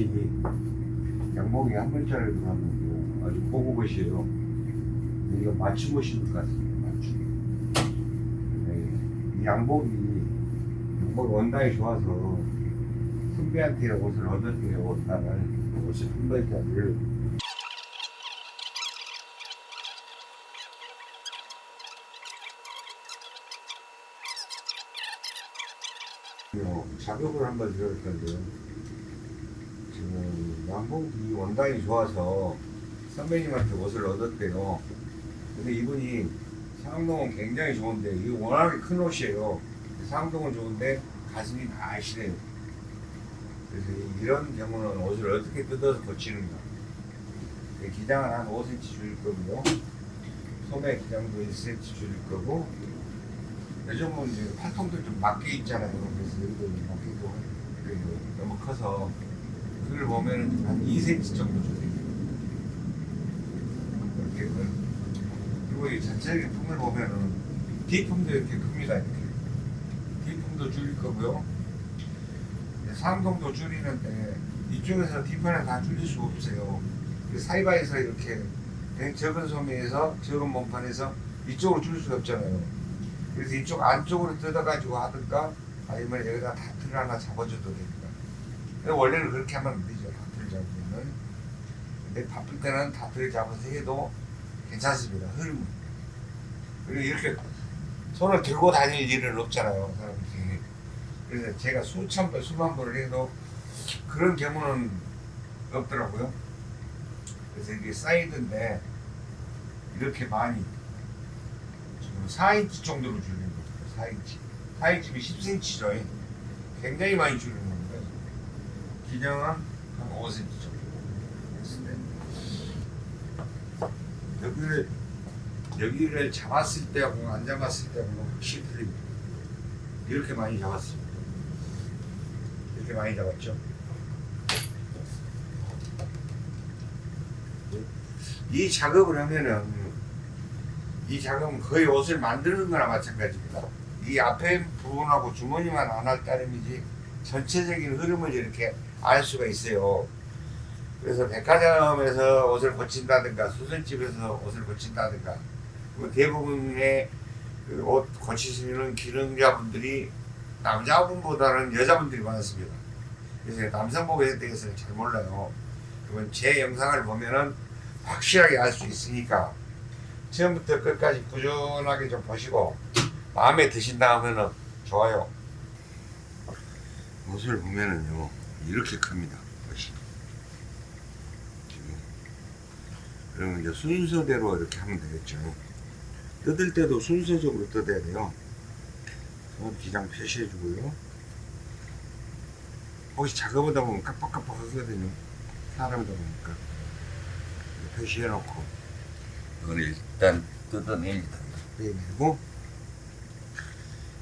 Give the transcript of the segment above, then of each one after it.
이 양복이 한 벌짜리 들어갔는데 아주 고급옷이에요. 이거 맞춤 옷인 것 같습니다. 맞춤. 네, 이 양복이 양복 원단이 좋아서 선배한테 옷을 얻었대요. 옷단을 51벌짜리를 어, 작업을 한번 들어볼 건데요. 지금 양복이 원단이 좋아서 선배님한테 옷을 얻었대요. 근데 이분이 상동은 굉장히 좋은데 이게 워낙에 큰 옷이에요. 상동은 좋은데 가슴이 날씬해요. 그래서 이런 경우는 옷을 어떻게 뜯어서 고치는가. 기장은 한 5cm 줄일 거고요. 소매 기장도 1cm 줄일 거고 요즘은 이제 팔통도 좀 맞게 있잖아요. 그래서 여기도 좀 맞게도 그래요. 너무 커서 그걸 보면은 한 2cm 정도 줄여요. 이렇게 그리고 이 전체적인 품을 보면은 뒤품도 이렇게 큽니다. 이렇게 뒤품도 줄일 거고요. 상동도 줄이는데 이쪽에서 뒤편을 다 줄일 수 없어요. 그 사이바에서 이렇게 적은 소매에서 적은 몸판에서 이쪽으로 줄일 수가 없잖아요. 그래서 이쪽 안쪽으로 뜯어가지고 하든가 아니면 여기다 다트를 하나 잡아줘도. 근데 원래는 그렇게 하면 안 되죠. 다트를 잡으면은. 근데 바쁠 때는 다트를 잡아서 해도 괜찮습니다. 흐름. 그리고 이렇게 손을 들고 다닐 일은 없잖아요. 사람들이. 그래서 제가 수천 번, 수만 번을 해도 그런 경우는 없더라고요. 그래서 이게 사이드인데 이렇게 많이 지금 4인치 정도로 줄이는 겁니다. 4인치. 4인치면 10cm죠. 굉장히 많이 줄이는 겁니다. 기장은 한 5cm 정도 했을 때 여기를 여기를 잡았을 때하고 안 잡았을 때하고 확실히 틀립니다. 이렇게 많이 잡았습니다. 이렇게 많이 잡았죠. 이 작업을 하면은 이 작업은 거의 옷을 만드는 거나 마찬가지입니다. 이 앞에 부분하고 주머니만 안 할 따름이지 전체적인 흐름을 이렇게 알 수가 있어요. 그래서 백화점에서 옷을 고친다든가 수선집에서 옷을 고친다든가 뭐 대부분의 그 옷 고치시는 기능자분들이 남자분보다는 여자분들이 많습니다. 그래서 남성복에 대해서는 잘 몰라요. 그러면 제 영상을 보면은 확실하게 알 수 있으니까 처음부터 끝까지 꾸준하게 좀 보시고 마음에 드신다 하면은 좋아요. 옷을 보면은요 이렇게 큽니다. 옷이. 지금. 그러면 이제 순서대로 이렇게 하면 되겠죠. 뜯을 때도 순서적으로 뜯어야 돼요. 기장 표시해 주고요. 혹시 작업하다 보면 깜빡깜빡 하거든요. 사람이다 보니까. 표시해 놓고, 이걸 일단 뜯어냅니다. 빼내고,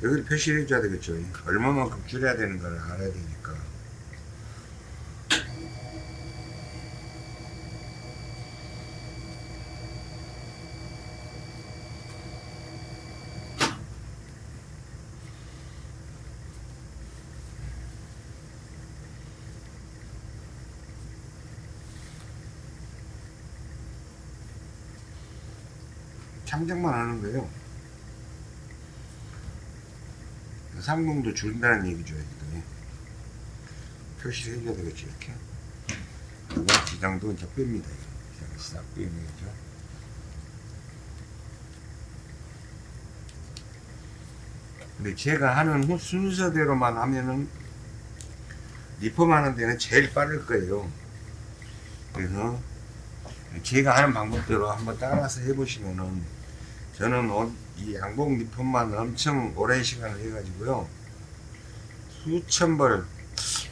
여기를 표시를 해줘야 되겠죠. 얼마만큼 줄여야 되는 걸 알아야 되니까. 창작만 하는 거예요. 상동도 줄인다는 얘기죠. 여기도. 표시를 해줘야 되겠죠. 이렇게. 그리고 기장도 이제 뺍니다. 기장을 싹 빼는 거죠. 근데 제가 하는 후- 순서대로만 하면은 리폼 하는 데는 제일 빠를 거예요. 그래서 제가 하는 방법대로 한번 따라서 해보시면은 저는 옷, 이 양복 리폼만 엄청 오랜 시간을 해가지고요. 수천 벌,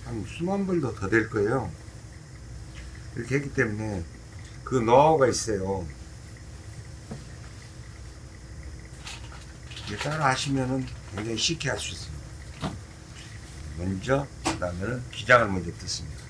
한 수만 벌도 더 될 거예요. 이렇게 했기 때문에 그 노하우가 있어요. 따라 하시면은 굉장히 쉽게 할 수 있습니다. 먼저, 그 다음에는 기장을 먼저 뜯습니다.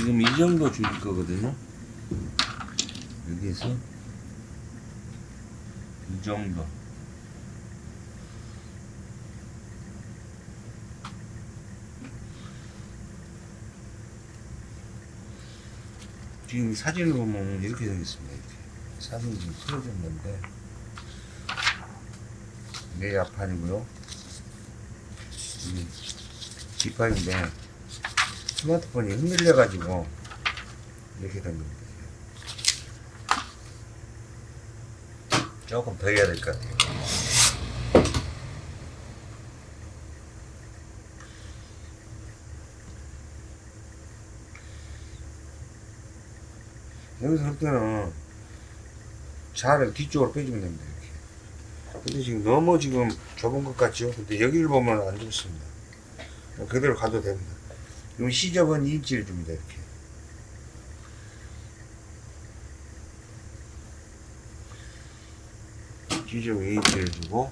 지금 이 정도 줄일 거거든요. 여기에서 이 정도. 지금 사진을 보면 이렇게 생겼습니다. 이렇게. 사진이 지금 틀어졌는데 이게 야판이고요. 이게 뒷판인데 스마트폰이 흔들려가지고 이렇게 된 겁니다. 조금 더 해야 될 것 같아요. 여기서 할 때는 자를 뒤쪽으로 빼주면 됩니다. 이렇게. 근데 지금 너무 지금 좁은 것 같죠? 근데 여기를 보면 안 좋습니다. 그대로 가도 됩니다. 그럼 시접은 2인치를 줍니다. 이렇게. 시접 2인치를 주고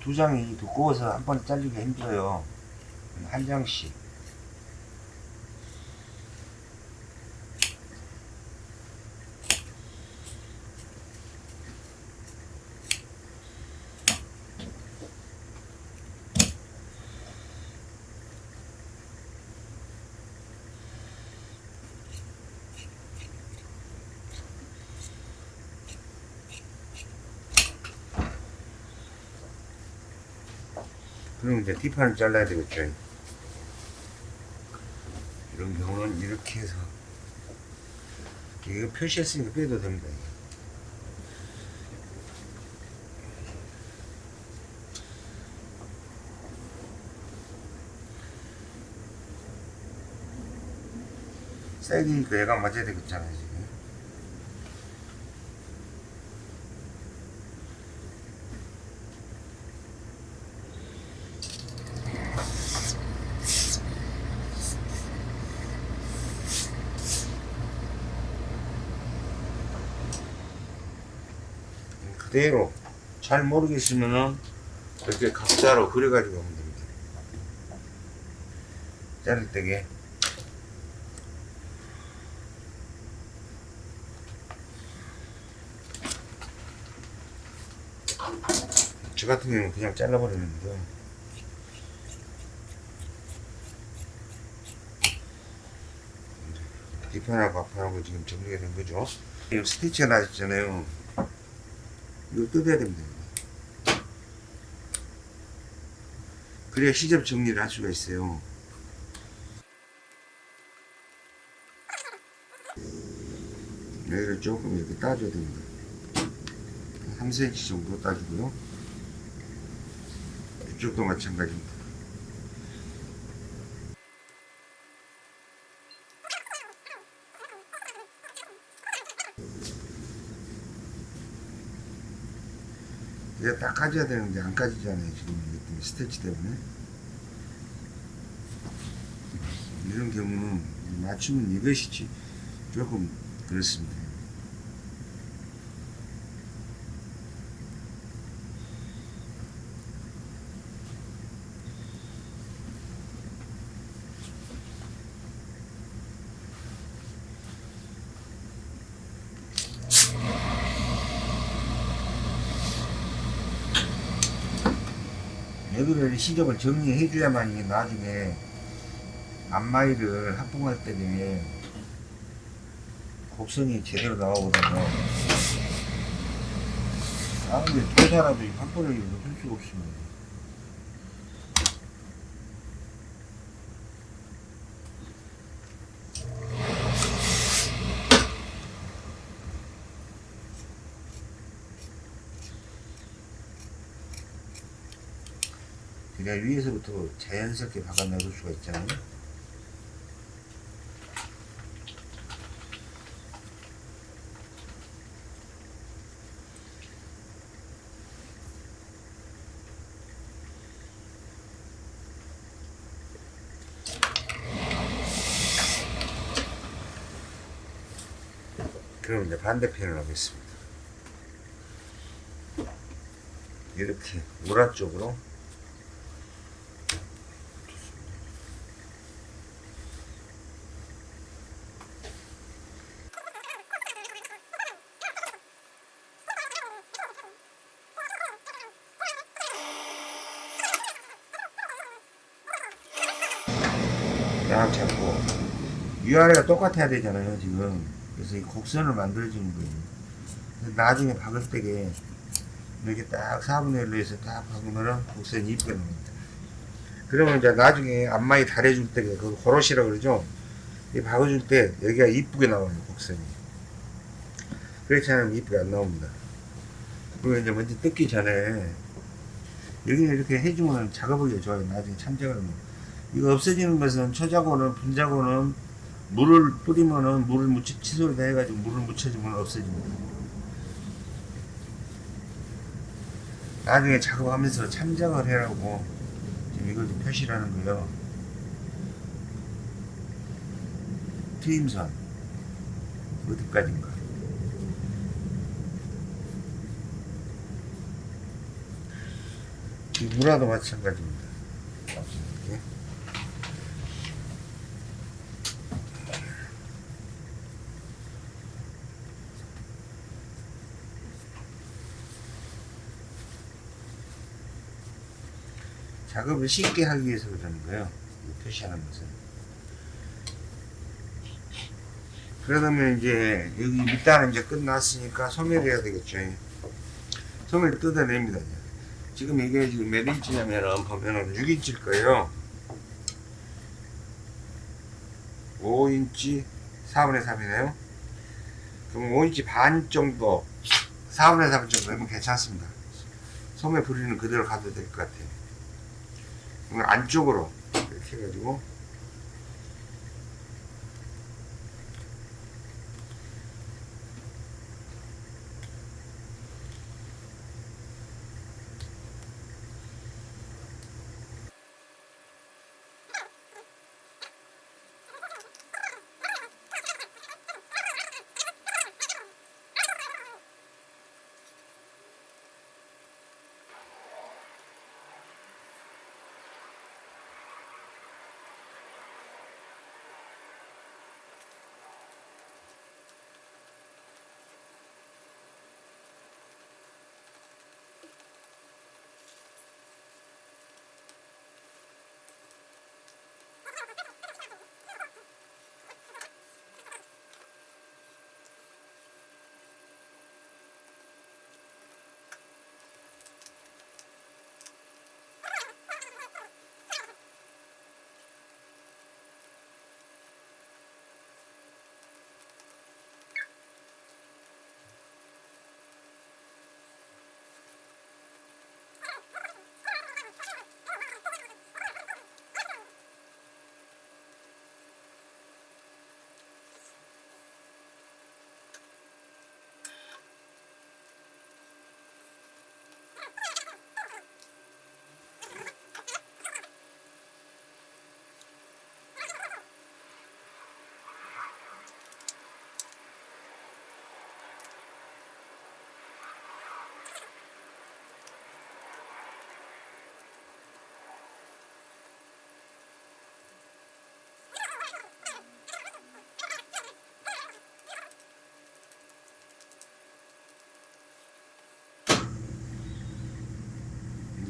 두 장이 두꺼워서 한 번에 잘리기 힘들어요. 한 장씩. 그럼 이제 뒷판을 잘라야 되겠죠. 이런 경우는 이렇게 해서 이거 표시했으니까 빼도 됩니다. 사이드니까 얘가 맞아야 되겠잖아요 지금. 그대로 잘 모르겠으면은 이렇게 각자로 그려가지고 하면 됩니다. 자를 때게 저 같은 경우는 그냥 잘라버리는데 뒷판하고 앞판하고 지금 정리가 된 거죠. 이 스티치가 나있잖아요. 이거 뜯어야 됩니다. 그래야 시접 정리를 할 수가 있어요. 여기를 조금 이렇게 따줘야 됩니다. 3cm 정도 따주고요. 이쪽도 마찬가지입니다. 이제 딱 까져야 되는데 안 까지잖아요 지금 이것 때문에 스테치 때문에. 이런 경우는 맞추면 이것이지 조금 그렇습니다 여기를 시접을 정리해 줘야만 이게 나중에 앞마이를 합봉할 때에 곡선이 제대로 나오거든요. 아무리 도사라도 한 번을 넣을 수가 없습니다. 그냥 위에서부터 자연스럽게 박아내볼 수가 있잖아요. 그럼 이제 반대편을 하겠습니다. 이렇게 우라 쪽으로 위아래가 똑같아야 되잖아요 지금. 그래서 이 곡선을 만들어주는 거예요. 나중에 박을 때게 이렇게 딱 4분의 1로 해서 딱 박으면은 곡선이 이쁘게 나옵니다. 그러면 이제 나중에 앞마이 달해줄 때그 고로시라 그러죠? 이 박아줄 때 여기가 이쁘게 나와요 곡선이. 그렇지 않으면 이쁘게 안 나옵니다. 그리고 이제 먼저 뜯기 전에 여기는 이렇게 해주면 작업하기가 좋아요. 나중에 참작을 하면. 이거 없어지는 것은 초자고는 분자고는 물을 뿌리면은 물을 묻히 칫솔에다 해가지고 물을 묻혀주면 없어집니다. 나중에 작업하면서 참작을 해라고 지금 이걸 좀 표시를 하는 거예요. 트임선 어디까지인가? 이 무라도 마찬가지입니다. 작업을 쉽게 하기 위해서 그러는 거예요. 이 표시하는 것은. 그러면 이제 여기 밑단은 이제 끝났으니까 소멸해야 되겠죠. 소멸 뜯어냅니다. 이제. 지금 이게 지금 몇 인치냐면은 보면은 6인치일 거예요. 5인치 4분의 3이네요. 그럼 5인치 반 정도 4분의 3 정도 되면 괜찮습니다. 소매 부리는 그대로 가도 될 것 같아요. 안쪽으로 이렇게 해가지고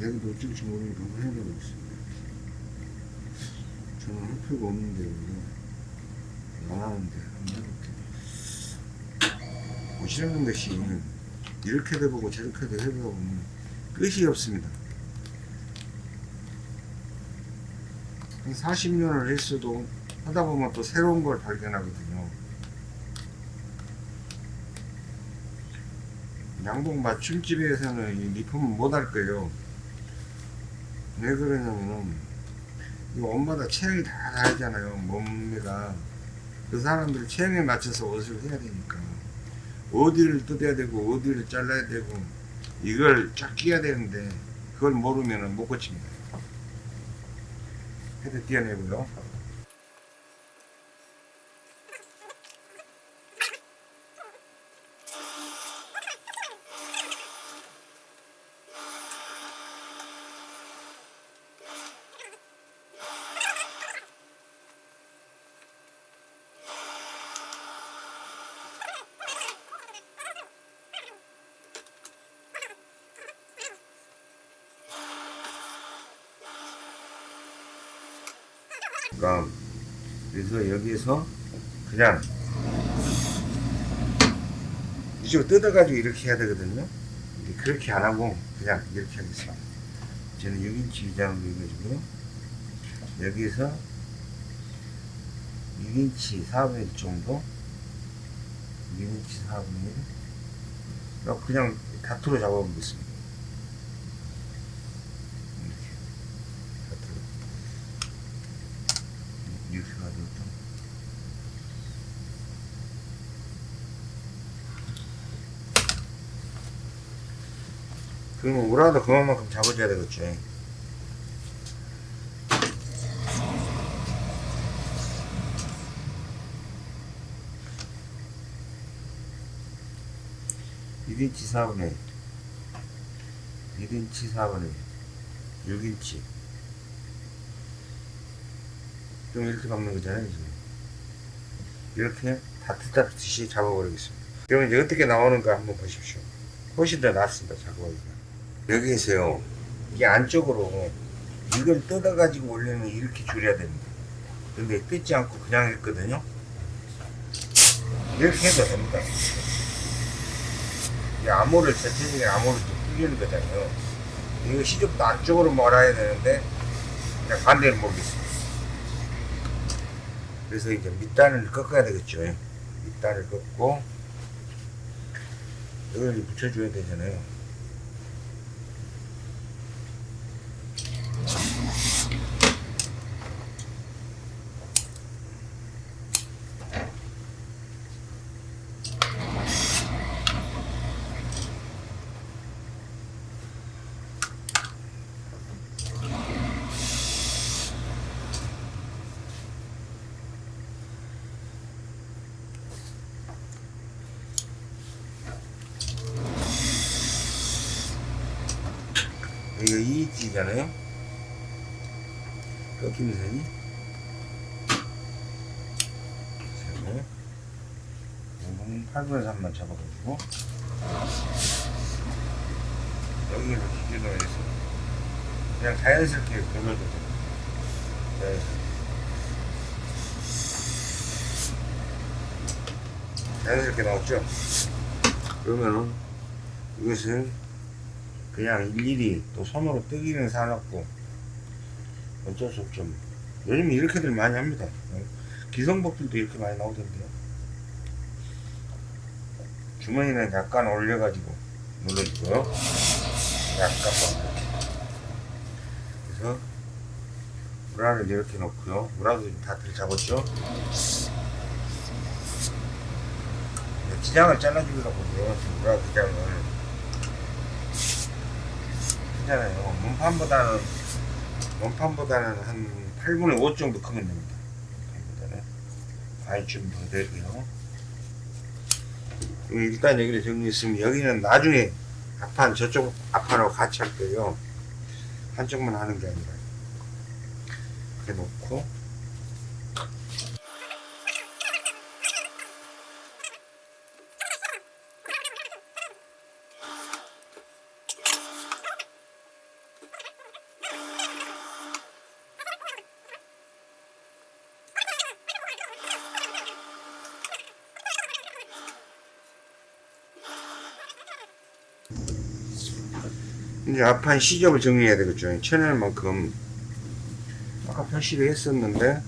여기도 어쩔지 모르니까 한번 해보고 있습니다. 저는 할 필요가 없는데 안 하는데 한번 해볼게요. 보시는 것이 이렇게도 해보고 저렇게도 해보면 끝이 없습니다. 한 40년을 했어도 하다 보면 또 새로운 걸 발견하거든요. 양복 맞춤집에서는 이 리폼을 못할 거예요. 왜 그러냐면은 이거 옷마다 체형이 다 다르잖아요 몸매가. 그 사람들 체형에 맞춰서 옷을 해야 되니까. 어디를 뜯어야 되고 어디를 잘라야 되고 이걸 쫙 꿰야 되는데 그걸 모르면은 못 고칩니다. 헤드 띄어내고요 되니까 그래서 여기에서 그냥 이쪽으로 뜯어가지고 이렇게 해야 되거든요. 그렇게 안 하고 그냥 이렇게 하겠습니다 저는 6인치 위장으로 해가지고 여기에서 6인치 4분의 1 정도? 6인치 4분의 1 그냥 다투로 잡아보겠습니다 이렇게 다투로 이렇게 가지고 또 그러면 우라도 그만큼 잡아줘야 되겠죠 일인치 4분의 1 1인치 4분의 1 6인치. 좀 이렇게 박는 거잖아요 지금. 이렇게 다트다트시 잡아버리겠습니다. 그러면 이제 어떻게 나오는가 한번 보십시오. 훨씬 더 낫습니다 작업하기가 여기에서요. 이게 안쪽으로 이걸 뜯어 가지고 원래는 이렇게 줄여야 됩니다. 근데 뜯지 않고 그냥 했거든요. 이렇게 해도 됩니다. 이 암호를 전체적인 암호를 좀 풀리는 거잖아요. 이거 시접도 안쪽으로 몰아야 되는데 그냥 반대로 몰겠습니다. 그래서 이제 밑단을 꺾어야 되겠죠. 밑단을 꺾고 이걸 붙여줘야 되잖아요 이거 2인치잖아요 꺾이는 선이 그리고 8분의 3만 잡아가지고. 여기를 기준으로 해서. 그냥 자연스럽게 걸러도 돼요 자연스럽게 자연스럽게 나왔죠? 그러면은 이것을 그냥 일일이 또 손으로 뜨기는 사놨고 어쩔 수 없죠. 뭐. 요즘 이렇게들 많이 합니다. 어? 기성복들도 이렇게 많이 나오던데요 주머니는 약간 올려가지고 눌러주고요 약간만 그래서 우라를 이렇게 놓고요 우라도 지금 다 들 잡았죠 기장을 잘라주려고 그래요 우라 기장을 크잖아요. 몸판보다는 몸판보다는 한 8분의 5 정도 크면 됩니다. 몸판보다는 아이 좀더 되고요. 일단 여기를 정리했으면 여기는 나중에 앞판 저쪽 앞판하고 같이 할 거예요. 한쪽만 하는 게 아니라. 이렇게 놓고 이제 앞판 시접을 정리해야 되겠죠. 채널만큼 아까 표시를 했었는데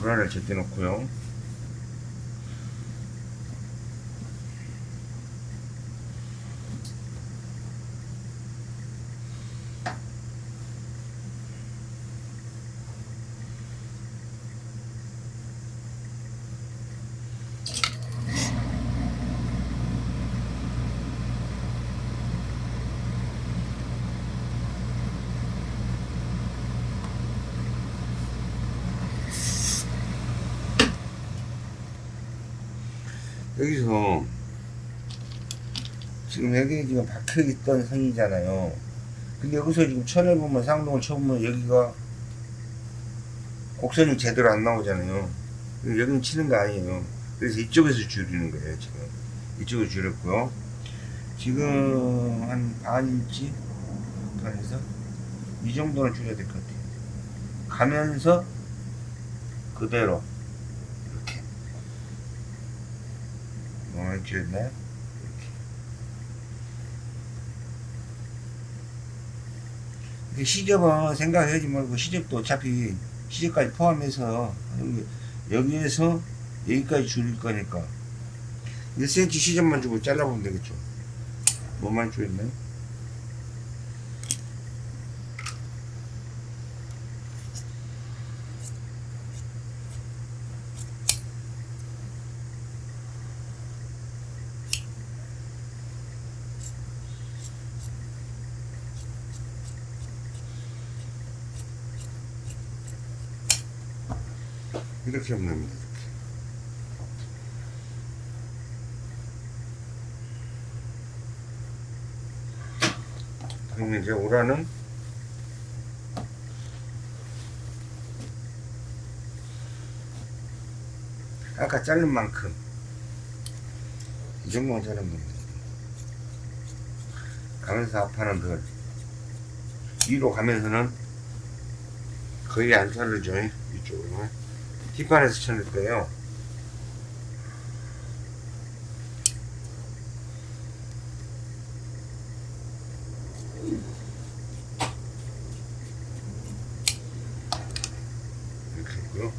불안을 제때 놓고요. 여기서 지금 여기 지금 박혀 있던 선이잖아요. 근데 여기서 지금 천을 보면 상동을 쳐보면 여기가 곡선이 제대로 안 나오잖아요. 여기는 치는 거 아니에요. 그래서 이쪽에서 줄이는 거예요, 지금. 이쪽을 줄였고요. 지금 한 반 인치 번판에서 이 정도는 줄여야 될 것 같아요. 가면서 그대로 이렇게 너무 줄였나요? 이렇게 이렇게 시접은 생각하지 말고 시접도 어차피 시접까지 포함해서 여기, 여기 에서 여기까지 줄일 거니까 1cm 시접만 주고 잘라보면 되겠죠. 뭐만 줄였나요? 이렇게. 그러면 이제 오라는 아까 자른 만큼 이 정도만 자르면 됩니다. 가면서 앞판은 덜 위로 가면서는 거의 안 자르죠 이쪽으로 뒷판에서 쳐낼 거예요. 이렇게 했고요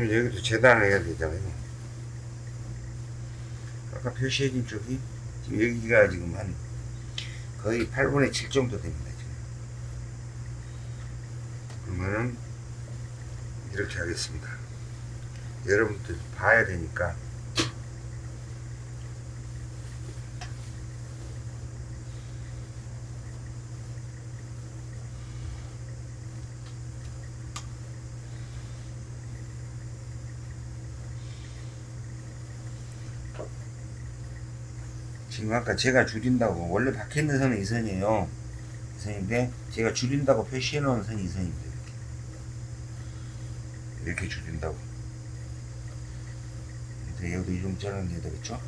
그럼 여기도 재단을 해야 되잖아요. 아까 표시해진 쪽이 지금 여기가 지금 한 거의 8분의 7 정도 됩니다. 지금. 그러면은 이렇게 하겠습니다. 여러분들 봐야 되니까 지금 아까 제가 줄인다고. 원래 박혀 있는 선은 이 선이에요. 이 선인데 제가 줄인다고 표시해 놓은 선이 이 선입니다 이렇게 이렇게 줄인다고. 여기도 이 정도 잘라내야 되겠죠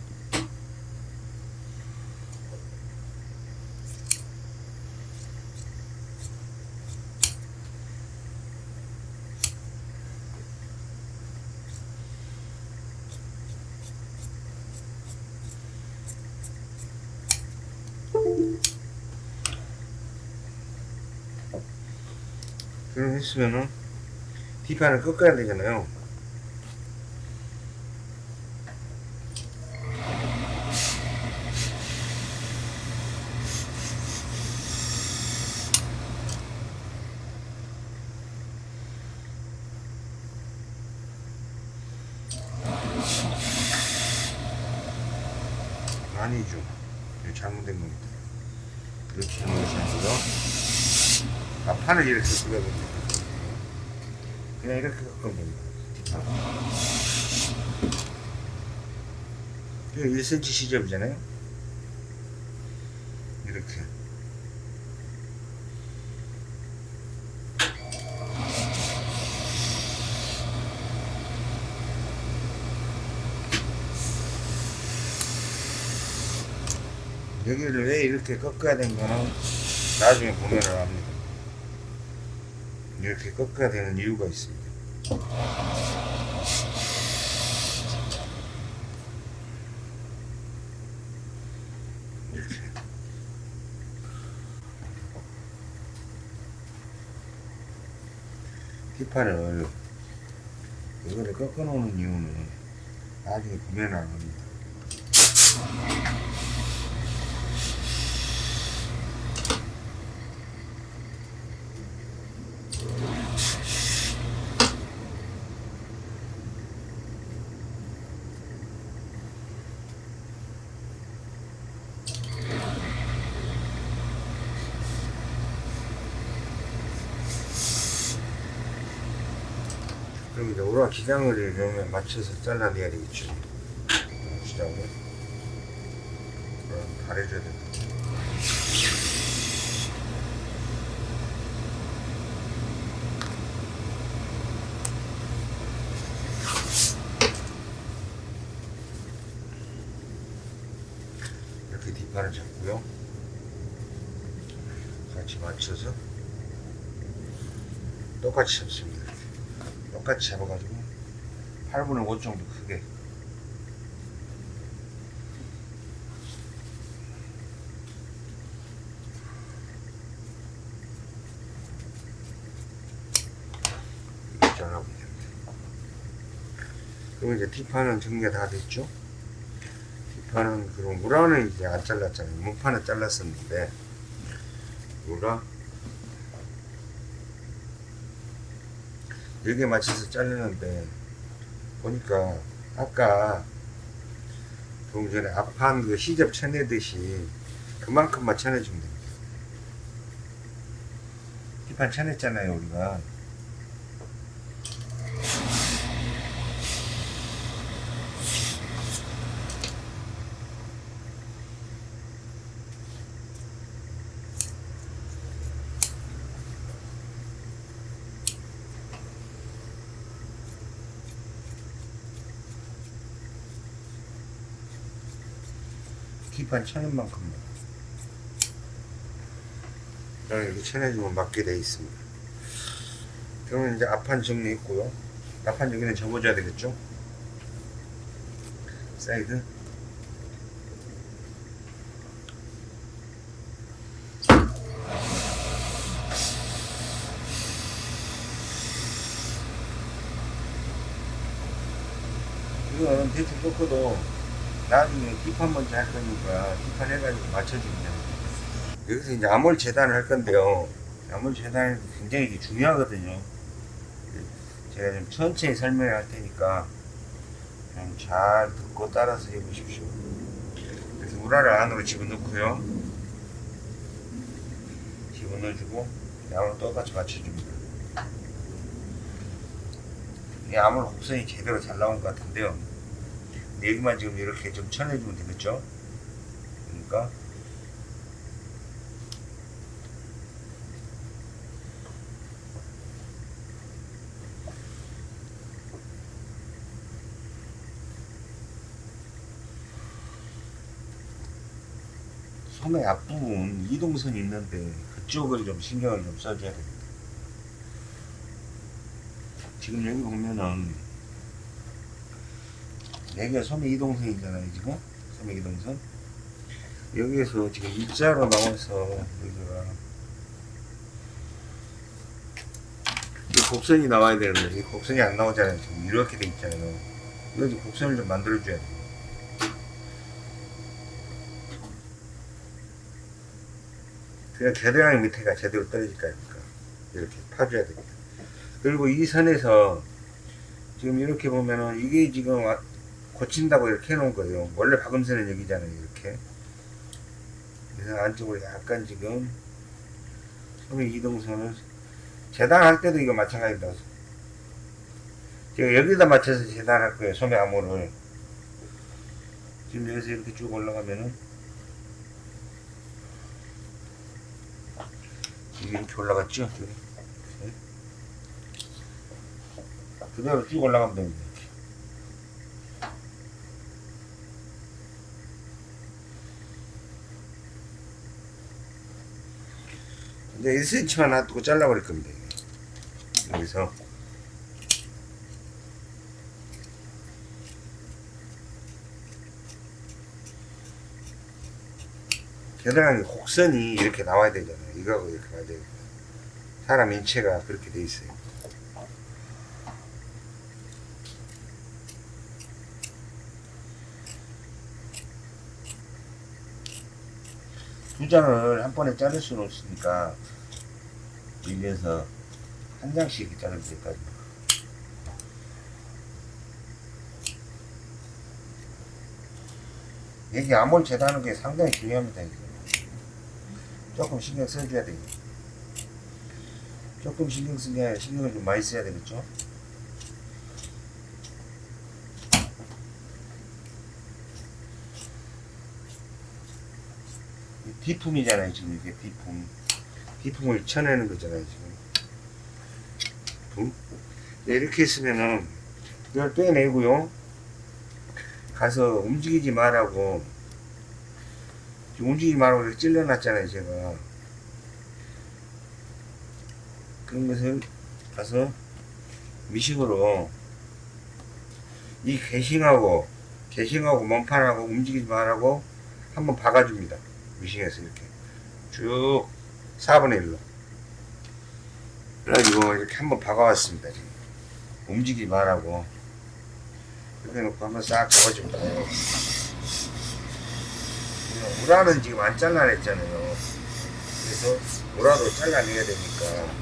그럼 했으면은 뒷판을 꺾어야 되잖아요 아니죠 이거 잘못된 겁니다 이렇게 하는 것이 아니라 아, 판을 이렇게 끄면 됩니다. 그냥 이렇게 끄면 됩니다. 뒷판. 1cm 시접이잖아요. 이렇게. 여기를 왜 이렇게 꺾어야 된 거는 나중에 보면은 압니다. 이렇게 꺾어야 되는 이유가 있습니다. 이렇게. 뒷판을 이거를 꺾어 놓는 이유는 나중에 압니다. 그럼 이제 우라 기장을 이러면 맞춰서 잘라내야 되겠죠. 기장을. 그럼 가려줘야 된다. 이렇게 뒷판을 잡고요. 같이 맞춰서 똑같이 잡습니다. 이렇게. 똑같이 잡아가지고 8분의 5 정도 크게 이렇게 잘라보면 됩니다. 그럼 이제 뒷판은 정리가 다 됐죠? 뒷판은 그럼 무라는 이제 안 잘랐잖아요. 문판은 잘랐었는데 무라 여기에 맞춰서 자르는데 보니까 아까 조금 전에 앞판 그 시접 쳐내듯이 그만큼만 쳐내주면 됩니다. 뒷판 쳐냈잖아요 우리가 뒷판 쳐낸 만큼만 그냥 이렇게 쳐내주면 맞게 돼 있습니다. 그러면 이제 앞판 정리했고요. 앞판 여기는 접어줘야 되겠죠? 사이드 이건 대충 꺾어도 나중에 뒷판 먼저 할 거니까 뒷판 해가지고 맞춰주면 됩니다. 여기서 이제 암홀 재단을 할 건데요. 암홀 재단이 굉장히 중요하거든요. 제가 좀 천천히 설명을 할 테니까 그냥 잘 듣고 따라서 해보십시오. 그래서 우라를 안으로 집어넣고요. 집어넣어주고 암을 똑같이 맞춰줍니다. 이 암홀 곡선이 제대로 잘 나온 것 같은데요. 여기만 지금 이렇게 좀 쳐내주면 되겠죠? 그러니까 소매 앞부분 이동선이 있는데 그쪽을 좀 신경을 좀 써줘야 됩니다. 지금 여기 보면은 여기가 소매 이동선이잖아요 지금. 소매 이동선. 여기에서 지금 일자로 나와서 여기가 이 곡선이 나와야 되는데 이 곡선이 안 나오잖아요. 지금 이렇게 돼 있잖아요. 여기 곡선을 좀 만들어 줘야 돼요. 그냥 겨드랑이 밑에가 제대로 떨어질 거니까? 이렇게 파줘야 됩니다. 그리고 이 선에서 지금 이렇게 보면은 이게 지금 와- 고친다고 이렇게 해놓은 거예요. 원래 박음선은 여기잖아요. 이렇게. 그래서 안쪽으로 약간 지금 소매 이동선을 재단할 때도 이거 마찬가지다. 제가 여기다 맞춰서 재단할 거예요. 소매 암호를. 지금 여기서 이렇게 쭉 올라가면은 이렇게 올라갔죠? 그대로 쭉 올라가면 됩니다. 근데 1cm만 놔두고 잘라버릴 겁니다. 여기서. 겨드랑이 곡선이 이렇게 나와야 되잖아요. 이거하고 이렇게 맞아야 돼요. 사람 인체가 그렇게 돼 있어요. 두 장을 한 번에 자를 수는 없으니까 밀려서 한 장씩 자를 때까지 여기 암홀 재단하는 게 상당히 중요합니다. 조금 신경 써줘야 돼요 조금 신경 쓰게 신경을 좀 많이 써야 되겠죠 이 디품이잖아요 지금 이게 디품. 디품을 쳐내는 거잖아요 지금. 품? 네, 이렇게 했으면은 이걸 빼내고요. 가서 움직이지 말라고. 움직이지 말라고 이렇게 찔러놨잖아요 제가. 그런 것을 가서 미식으로 이 개싱하고 개싱하고 몸판하고 움직이지 말라고 한번 박아줍니다. 미싱해서 이렇게 쭉 4분의 1로 그래가지고 이렇게 한번 박아왔습니다. 지금 움직이지 말라고 이렇게 놓고 한번 싹 잡아줍니다. 우라는 지금 안 잘라냈잖아요. 그래서 우라도 잘라내야 되니까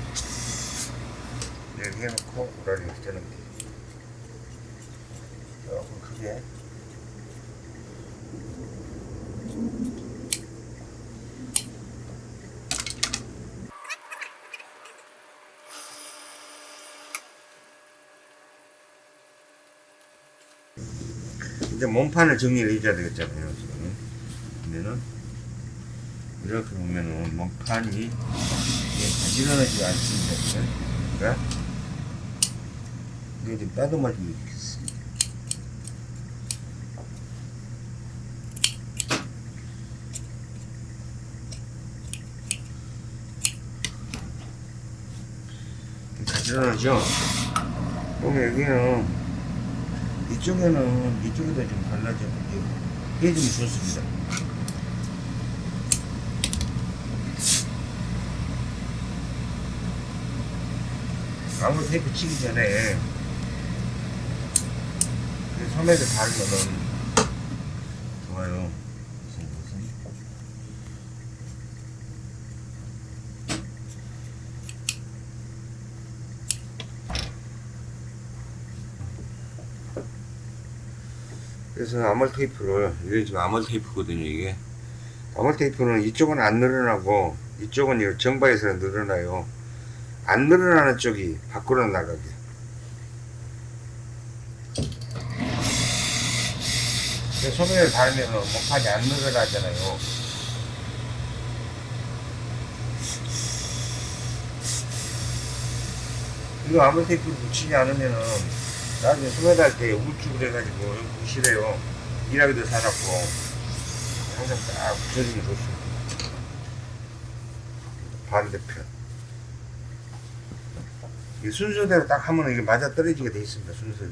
이렇게 해놓고 우라를 이렇게 돼요. 조금 크게 이제 몸판을 정리를 해줘야 되겠잖아요 지금 그러면은 이렇게 보면은 몸판이 가지런하지 않습니다. 그러니까 이게 좀 따듬어주면 가지런하죠? 그러면 여기는 이쪽에는 이쪽에다 좀 발라줘 해주면 좋습니다. 아무 테이프 치기 전에 그 소매를 바르면은 좋아요. 무슨 무슨 그래서 아몰 테이프를 이게 지금 아몰 테이프거든요 이게. 아몰 테이프는 이쪽은 안 늘어나고 이쪽은 이 정바에서 늘어나요. 안 늘어나는 쪽이 밖으로 나가게. 소매를 달면 목판이 안 늘어나잖아요. 이거 아몰 테이프를 붙이지 않으면은 나중에 소매 달 때 우울증을 해가지고 보시래요. 일하기도 사놨고 항상 딱 붙여주면 좋습니다. 반대편. 이 순서대로 딱 하면 이게 맞아 떨어지게 돼 있습니다 순서대로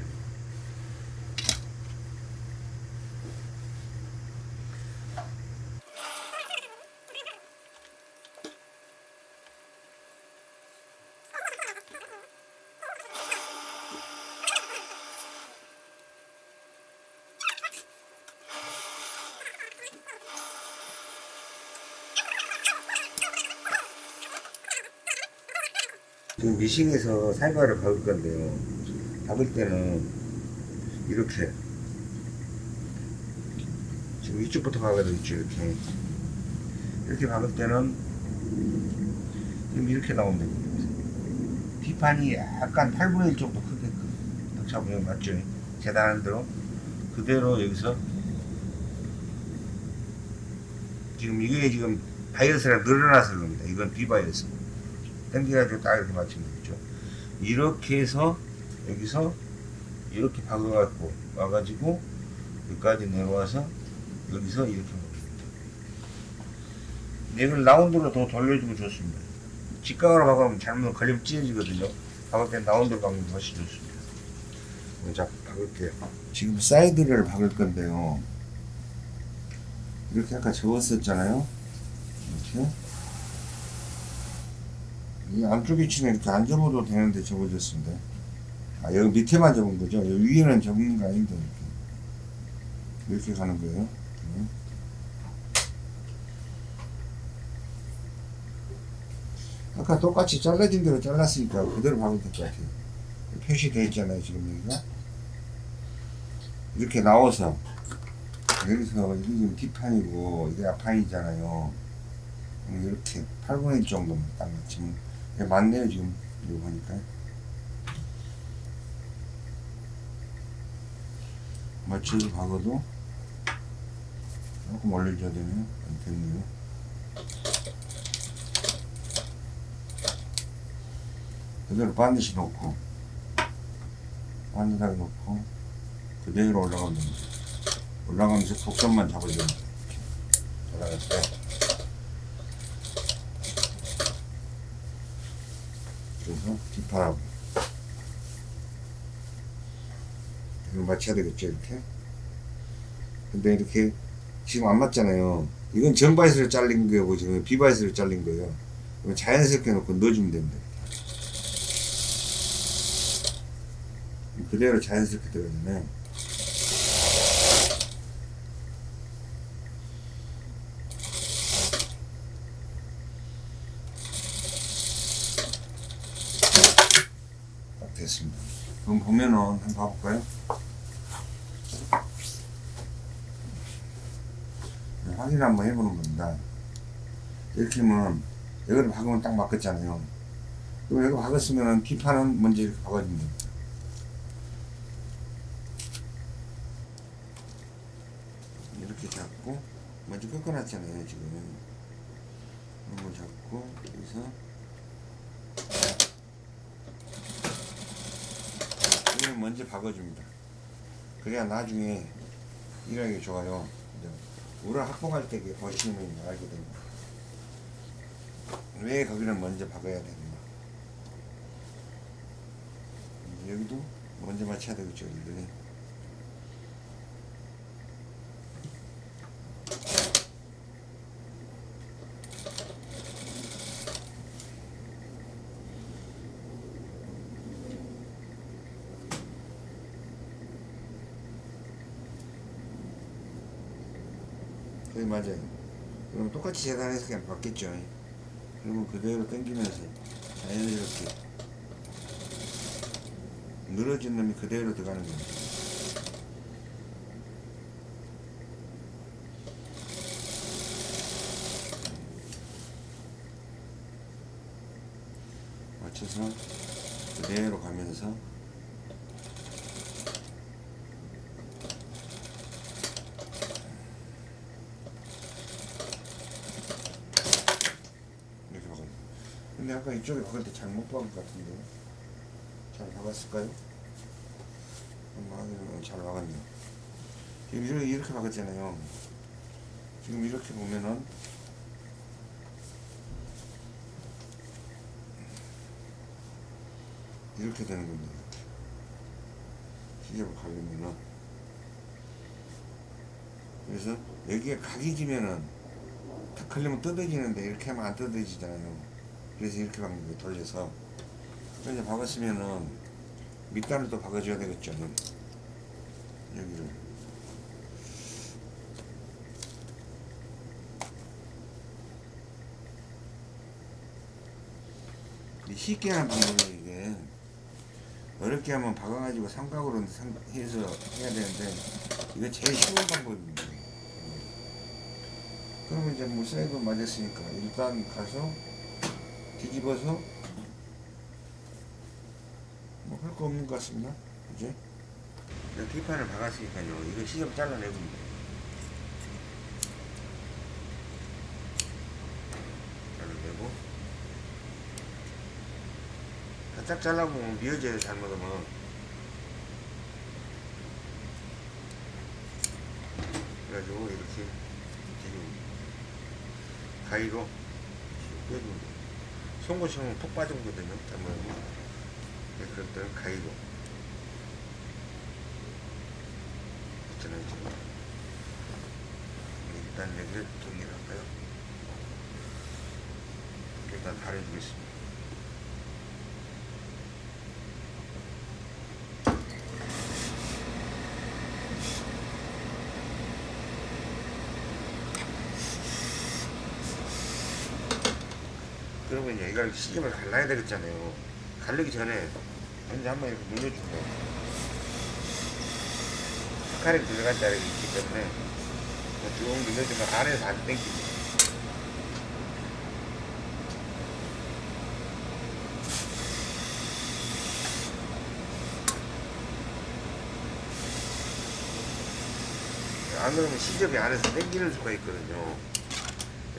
미싱에서 살과를 박을 건데요. 박을 때는 이렇게 지금 이쪽부터 박아야 되겠죠 이렇게 이렇게 박을 때는 지금 이렇게 나오면 됩니다. 뒷판이 약간 8분의 1 정도 크게끔 딱 잡으면 맞죠? 재단하는 대로 그대로 여기서 지금 이게 지금 바이어스가 늘어나서 그럽니다. 이건 비바이어스. 당겨가지고 딱 이렇게 맞추면 되겠죠. 이렇게 해서 여기서 이렇게 박아갖고 와가지고 여기까지 내려와서 여기서 이렇게 먹습니다. 이걸 라운드로 더 돌려주면 좋습니다. 직각으로 박으면 잘못 걸리면 찢어지거든요. 박을 때 라운드로 박으면 훨씬 좋습니다. 자, 박을게요. 지금 사이드를 박을 건데요. 이렇게 아까 접었었잖아요. 이렇게. 이 안쪽 위치는 이렇게 안 접어도 되는데 접어졌습니다. 아, 여기 밑에만 접은 거죠? 여기 위에는 접는 거 아닌데, 이렇게. 이렇게 가는 거예요. 이렇게. 아까 똑같이 잘라진 대로 잘랐으니까 그대로 박으면 될 것 같아요. 표시되어 있잖아요, 지금 여기가. 이렇게 나와서, 여기서, 이게 지금 뒷판이고, 이게 앞판이잖아요. 이렇게 8분의 1 정도만 딱 맞추면 예, 맞네요 지금 이거 보니까 맞춰서 박아도 조금 올려줘야 되네요 안 됐네요 그대로 반드시 놓고 반듯하게 놓고 그대로 올라가면 됩니다. 올라가면서 곡선만 잡아주면. 이렇게. 올라갈 때 그래서 뒷팔하고 이걸 맞춰야 되겠죠 이렇게? 근데 이렇게 지금 안 맞잖아요. 이건 정바이스로 잘린 거고 지금 비바이스로 잘린 거예요. 이거 자연스럽게 놓고 넣어주면 됩니다. 그대로 자연스럽게 들어가잖아요 딱 됐습니다 그럼 보면은 한번 봐볼까요? 네, 확인 한번 해보는 겁니다. 이렇게 하면 여기를 박으면 딱 맞겠잖아요. 그럼 여기 박았으면 뒷판은 먼저 이렇게 박아주면 됩니다. 이렇게 잡고 먼저 꺾어놨잖아요 지금 거 잡고 여기서 이걸 먼저 박아줍니다. 그래야 나중에 일하기 좋아요. 우를 확보할 때 보시면 알게 됩니다. 왜 거기를 먼저 박아야 되는가. 여기도 먼저 맞춰야 되겠죠, 여기를. 거의 맞아요. 그럼 똑같이 재단해서 그냥 받겠죠. 그러면 그대로 당기면서 자연스럽게 늘어진 놈이 그대로 들어가는 겁니다. 맞춰서 그대로 가면서 이렇게 박아요. 근데 아까 이쪽에 박을 때 잘못 박은 것 같은데 잘 박았을까요? 잘 박았네요. 지금 이렇게, 이렇게 박았잖아요. 지금 이렇게 보면은 이렇게 되는 겁니다. 시접을 가려면은 그래서 여기에 각이 지면은 탁 걸리면 뜯어지는데 이렇게 하면 안 뜯어지잖아요. 그래서 이렇게 거예요. 돌려서. 그래서 박았으면은 밑단을 또 박아줘야 되겠죠. 여기를. 이 쉽게 하는 방법이 이게 어렵게 하면 박아가지고 삼각으로 상- 해서 해야 되는데 이거 제일 쉬운 방법입니다. 그러면 이제 뭐 사이드 맞았으니까 일단 가서 뒤집어서 뭐 할 거 없는 것 같습니다. 이제. 뒷판을 박았으니까요. 이거 시접 잘라내고 잘라내고. 바짝 잘라보면 미어져요 잘못하면. 그래가지고 이렇게 가위로 송곳처럼 푹 빠져거든요. 잘못하면 네, 그럴 때는 가위로 있잖아요 지금 일단 여기를 정리를 할까요? 일단 가려주겠습니다 그러면 이걸 시접을 갈라야 되겠잖아요. 갈르기 전에 먼저 한번 이렇게 눌러주고 칼이 들어간 자리가 있기 때문에 쭉 눌러주면 안에서 안 땡깁니다. 안 그러면 시접이 안에서 땡기는 수가 있거든요.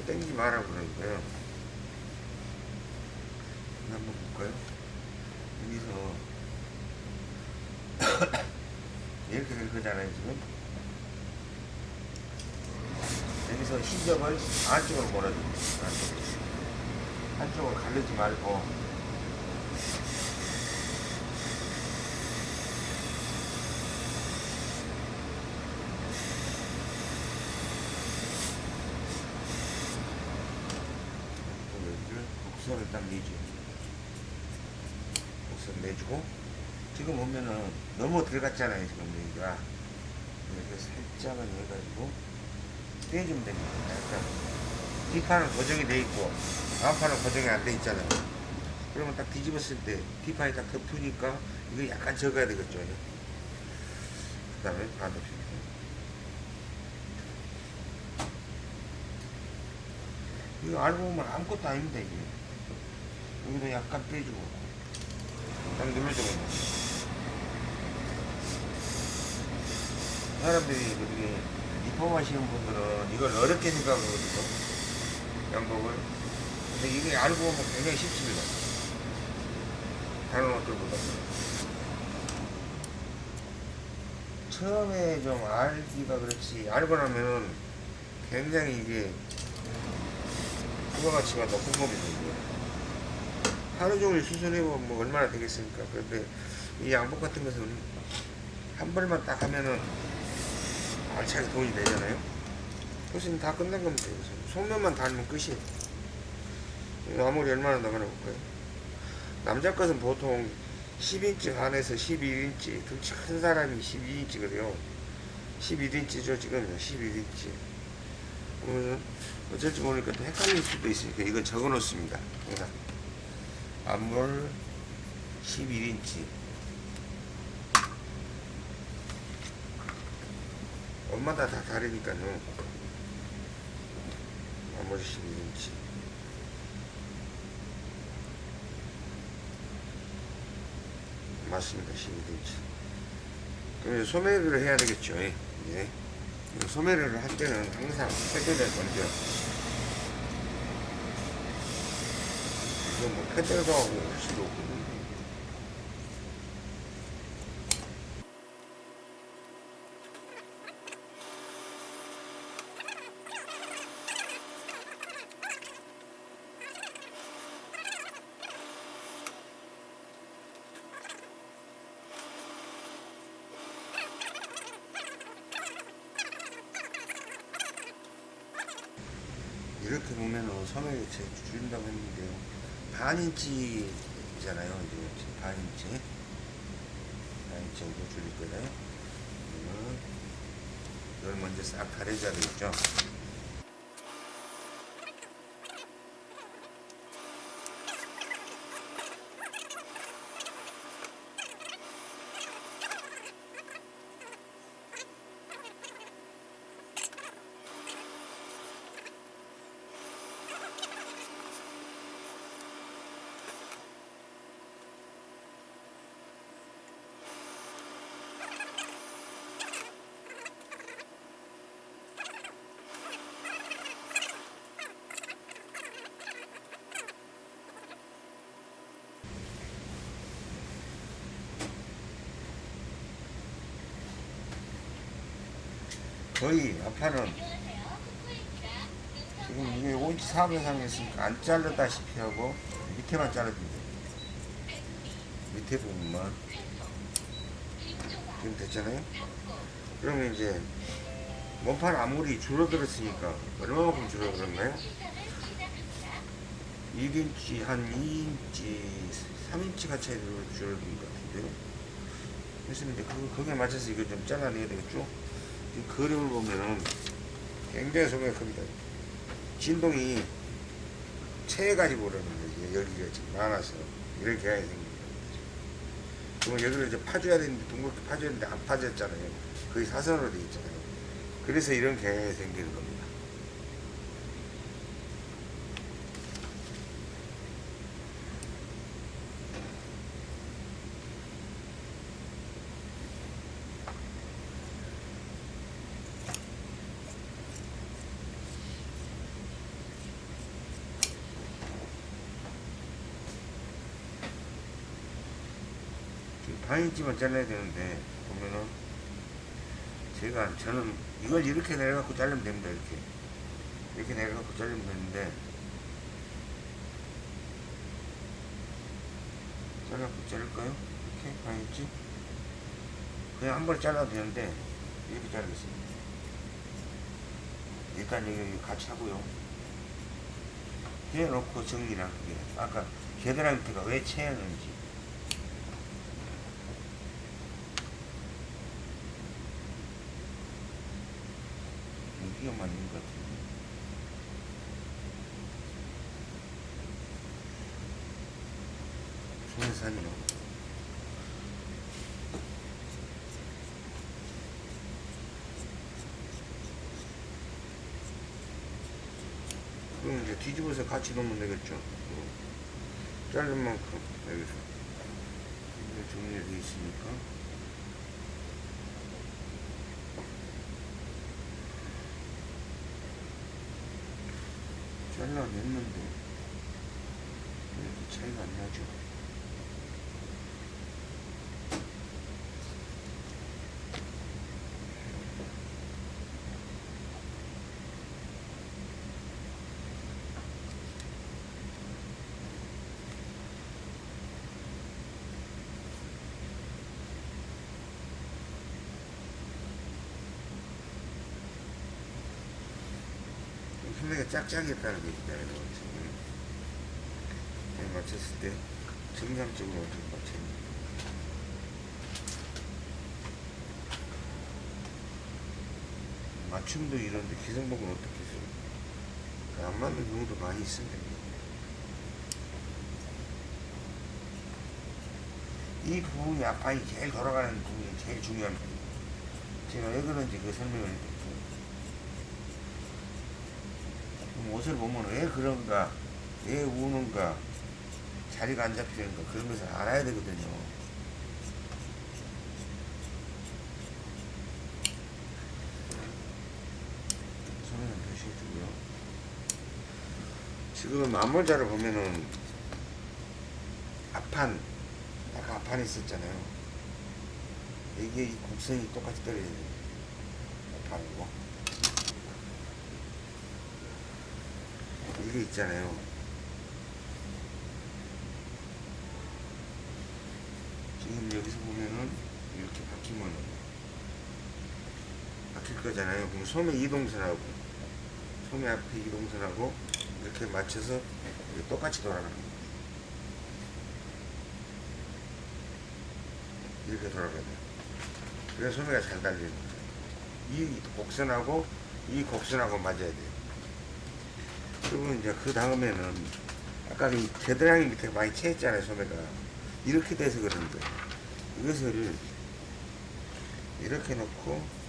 땡기지 말라고 그러는 거예요. 한번 볼까요? 여기서. 이렇게 될 거잖아요 지금. 여기서 시접을 안쪽으로 몰아줍니다. 안쪽으로. 가르지 말고. 여기를 곡선을 딱 내죠 내주고 지금 보면은 너무 들어갔잖아요 지금 여기가. 이렇게 살짝은 해가지고 떼주면 됩니다 약간 뒷판은 고정이 돼 있고 앞판은 고정이 안 돼 있잖아요. 그러면 딱 뒤집었을 때 뒷판이 딱 덮으니까 이거 약간 적어야 되겠죠. 그 다음에 반대편 이거 알고 보면 아무것도 아닙니다 이게. 여기도 약간 빼주고 딱 눌러주고 사람들이 그렇게 입법하시는 분들은 이걸 어렵게 생각하거든요. 양복을. 근데 이게 알고 보면 굉장히 쉽습니다. 다른 옷들보다. 처음에 좀 알기가 그렇지 알고 나면은 굉장히 이게 부가가치가 높은 겁니다. 하루 종일 수선해보면 뭐 얼마나 되겠습니까? 그런데 이 양복 같은 것은 한 벌만 딱 하면은 알차게 돈이 되잖아요. 교수님 다 끝난 겁니다. 속면만 달면 끝이에요. 아무리 얼마나 나가나 볼까요? 남자 것은 보통 10인치 반에서 11인치 등치 큰 사람이 12인치거든요. 11인치죠 지금. 11인치. 그러면 어쩔지 모르니까 또 헷갈릴 수도 있으니까 이건 적어 놓습니다. 항상 앞물 11인치. 엄마다 다 다르니까요. 앞물 11인치. 맞습니다 11인치. 그럼 소매를 해야 되겠죠 예. 예. 소매를 할 때는 항상 패드를 먼저 이거 뭐 패드도 하고 할 수도 없고 이렇게 보면은 소매를 제 줄인다고 했는데요 반인치잖아요. 이제 반인치. 반인치 정도 줄일 거예요. 이걸 먼저 싹 가려줘야 되겠죠 거의 아파는 지금 이게 5인치 4번 상했으니까 안 자르다시피 하고 밑에만 돼요 밑에 부분만 지금 됐잖아요 그러면 이제 몸판 아무리 줄어들었으니까 얼마만큼 줄어들었나요? 1인치 한 2인치 3인치가 차이 줄어든 것 같은데요 그래서 이제 그, 거기에 맞춰서 이거 좀 잘라내야 되겠죠? 이 그림을 보면은 굉장히 소매가 큽니다. 진동이 채가지고 그러는 거예요. 여기가 지금 많아서 이렇게 해야 생깁니다. 그러면 여기를 이제 파줘야 되는데 둥글게 파줘야 되는데 안 파졌잖아요. 거의 사선으로 되어 있잖아요. 그래서 이런 경향이 생기는 겁니다. 반인치만 잘라야 되는데 보면은. 제가 저는 이걸 이렇게 내려갖고 자르면 됩니다 이렇게. 이렇게 내려갖고 자르면 되는데. 잘라갖고 자를까요? 이렇게? 반인치 그냥 한 번에 잘라도 되는데 이렇게 자르겠습니다. 일단 여기 같이 하고요. 해놓고 정리를 할게요 아까 겨드랑이 밑에가 왜 채였는지 여기가 맞는 것 같은데 소해산이요 그럼 이제 뒤집어서 같이 놓으면 되겠죠? 어. 자른 만큼 여기서. 정리되어 있으니까 잘라냈는데 차이가 안 나죠? 소리가 짝짝이었다는 얘기잖아요 지금 잘 맞췄을 때 정상적으로 어떻게 맞췄는지 맞춤도 이런데 기성복은 어떻게 써요? 그안 맞는 경우도 많이 있습니다. 이 부분이 앞판이 제일 돌아가는 부분이 제일 중요합니다. 제가 왜 그런지 그 설명을 해드릴게요 그럼 옷을 보면 왜 그런가, 왜 우는가, 자리가 안 잡히는가 그런 것을 알아야 되거든요. 손에는 표시해주고요. 지금 앞모자를 보면은 앞판, 아까 앞판이 있었잖아요. 이게 이 곡선이 똑같이 떨어져야 돼요. 앞판이고. 이게 있잖아요. 지금 여기서 보면은 이렇게 바뀌면 바뀔 거잖아요. 그럼 소매 이동선하고 소매 앞에 이동선하고 이렇게 맞춰서 똑같이 돌아가는 거예요. 이렇게 돌아가야 돼요. 그래서 소매가 잘 달리는 거예요. 이 곡선하고 이 곡선하고 맞아야 돼요. 그리고 이제 그 다음에는 아까 이 겨드랑이 밑에 많이 채했잖아요 소매가. 이렇게 돼서 그런 거예요 이것을 이렇게 놓고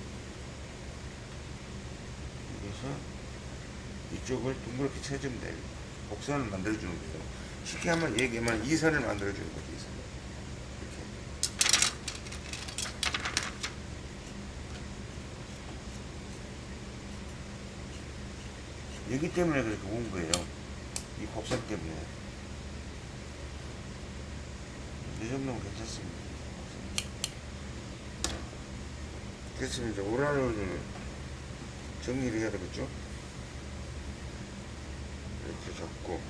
여기서 이쪽을 둥그렇게 쳐주면 돼요. 곡선을 만들어주는 거예요. 쉽게 한번 얘기하면 이 선을 만들어주는 거죠 이 선. 이렇게 여기 때문에 그렇게 온 거예요. 이 곡선 때문에. 이 정도면 괜찮습니다. 그래서 이제 오라를 정리를 해야 되겠죠? 이렇게 잡고.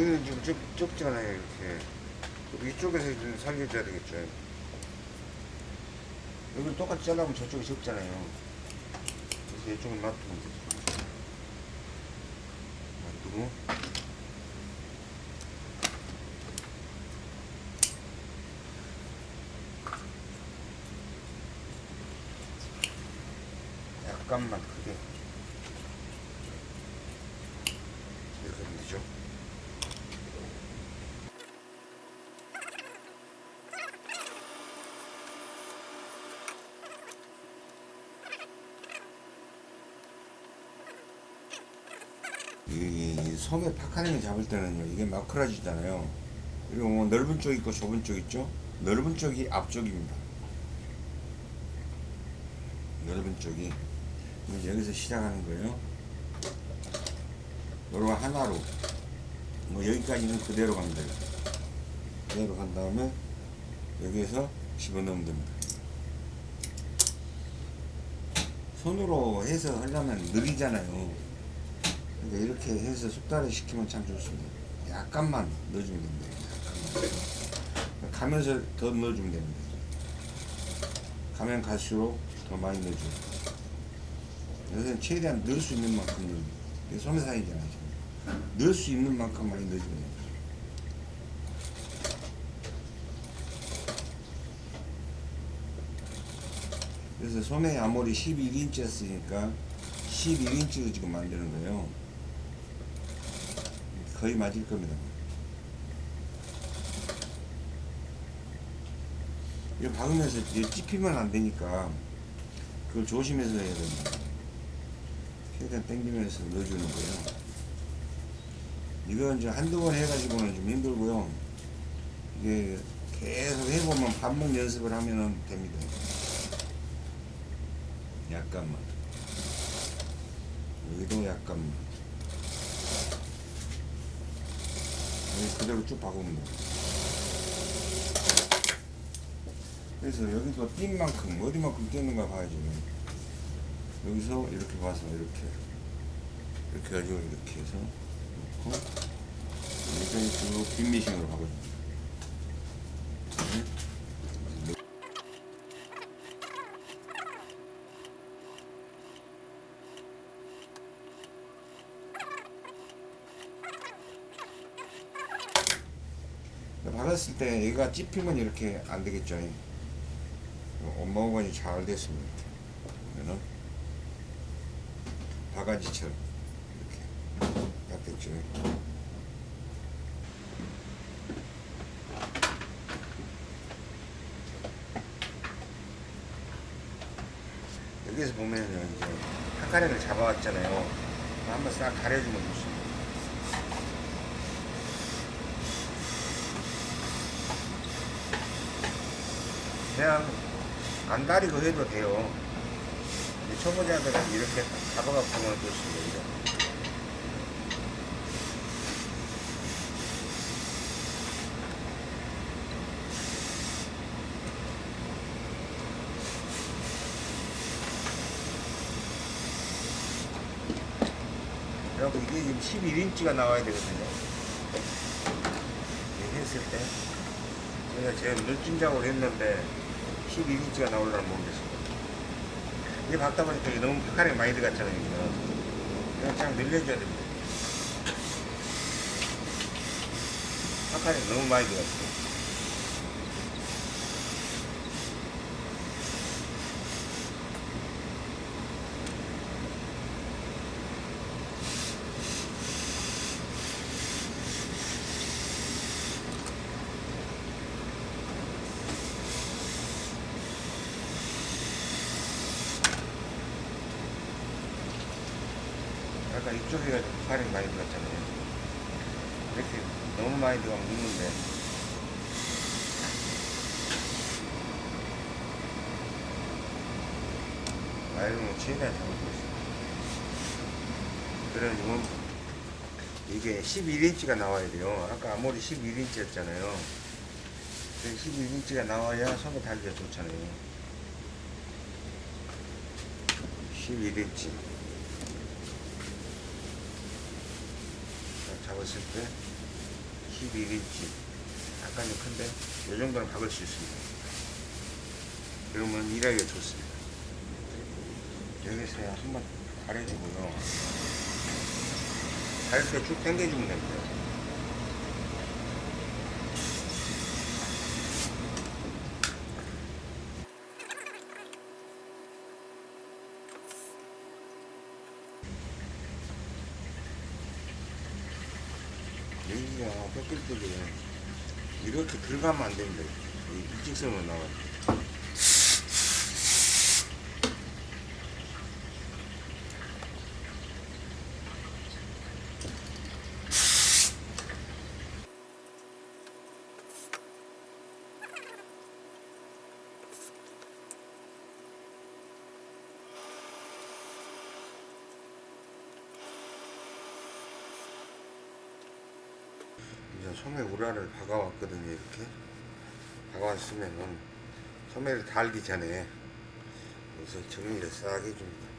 여기는 지금 좁, 좁잖아요, 이렇게. 그럼 이쪽에서 좀 살려줘야 되겠죠. 여기 똑같이 잘라면 저쪽이 적잖아요. 그래서 이쪽은 놔두면 되죠. 놔두고. 약간만 크게. 이렇게 하면 되죠. 소매 파카링을 잡을 때는요 이게 마크라지잖아요. 그리고 뭐 넓은 쪽 있고 좁은 쪽 있죠? 넓은 쪽이 앞쪽입니다. 넓은 쪽이. 여기서 시작하는 거예요. 요거 하나로. 뭐 여기까지는 그대로 갑니다. 그대로 간 다음에 여기에서 집어넣으면 됩니다. 손으로 해서 하려면 느리잖아요 근데 이렇게 해서 숙달을 시키면 참 좋습니다. 약간만 넣어주면 됩니다. 약간만. 가면서 더 넣어주면 됩니다. 가면 갈수록 더 많이 넣어줘요. 여기서는 최대한 넣을 수 있는 만큼. 이게 소매상이잖아요. 넣을 수 있는 만큼 많이 넣어주면 돼요. 그래서 소매 아무리 11인치 였으니까 11인치로 지금 만드는 거예요. 거의 맞을 겁니다. 이거 박으면서 찝히면 안 되니까 그걸 조심해서 해야 됩니다. 최대한 당기면서 넣어주는 거예요. 이건 이제 한두 번 해가지고는 좀 힘들고요. 이게 계속 해보면 반복 연습을 하면은 됩니다. 약간만. 여기도 약간만. 여기 그대로 쭉 박으면 돼. 그래서 여기도 띈 만큼, 어디만큼 뛰는가 봐야지. 여기서 이렇게 봐서 이렇게. 이렇게 가지고 이렇게 해서 놓고, 여기까지 쭉 빈미싱으로 가거든요. 네. 박았을 때 얘가 찝히면 이렇게 안 되겠죠. 엄마오건이 잘 됐습니다. 그러면은 바가지처럼 이렇게 딱 됐죠. 여기서 보면은 이제 한가랭을 잡아왔잖아요. 한번 싹 가려주면 좋습니다. 그냥 안 다리고 해도 돼요. 초보자들은 이렇게 하면 좋습니다. 이렇게. 그리고 이게 지금 11인치가 나와야 되거든요. 했을 때. 제가 제일 늦은 작업을 했는데 12인치가 나올려나 모르겠습니다. 이게 박다 보니까 너무 파카링 많이 들어갔잖아요. 그냥 그냥 늘려줘야 됩니다. 파카링 너무 많이 들어갔어요. 아까 이쪽에 파카링 많이 들어갔잖아요. 이렇게 너무 많이 들어가면 눕는데. 아이는 최대한 잡아주고 있습니다. 그래가지고 이게 11인치가 나와야 돼요. 아까 아무리 11인치였잖아요. 11인치가 나와야 손에 달기가 좋잖아요. 11인치. 잡았을 때 11인치. 약간 좀 큰데, 이 정도는 박을 수 있습니다. 그러면 일하기가 좋습니다. 여기서 한번 가려주고요. 갈때쭉 당겨주면 됩니다. 여기가 뺏길 때게 이렇게 들어가면 안 됩니다. 이 일직선으로 나와요. 이제 소매 우라를 박아왔거든요 이렇게. 박아왔으면은 소매를 달기 전에 여기서 정리를 싹 해줍니다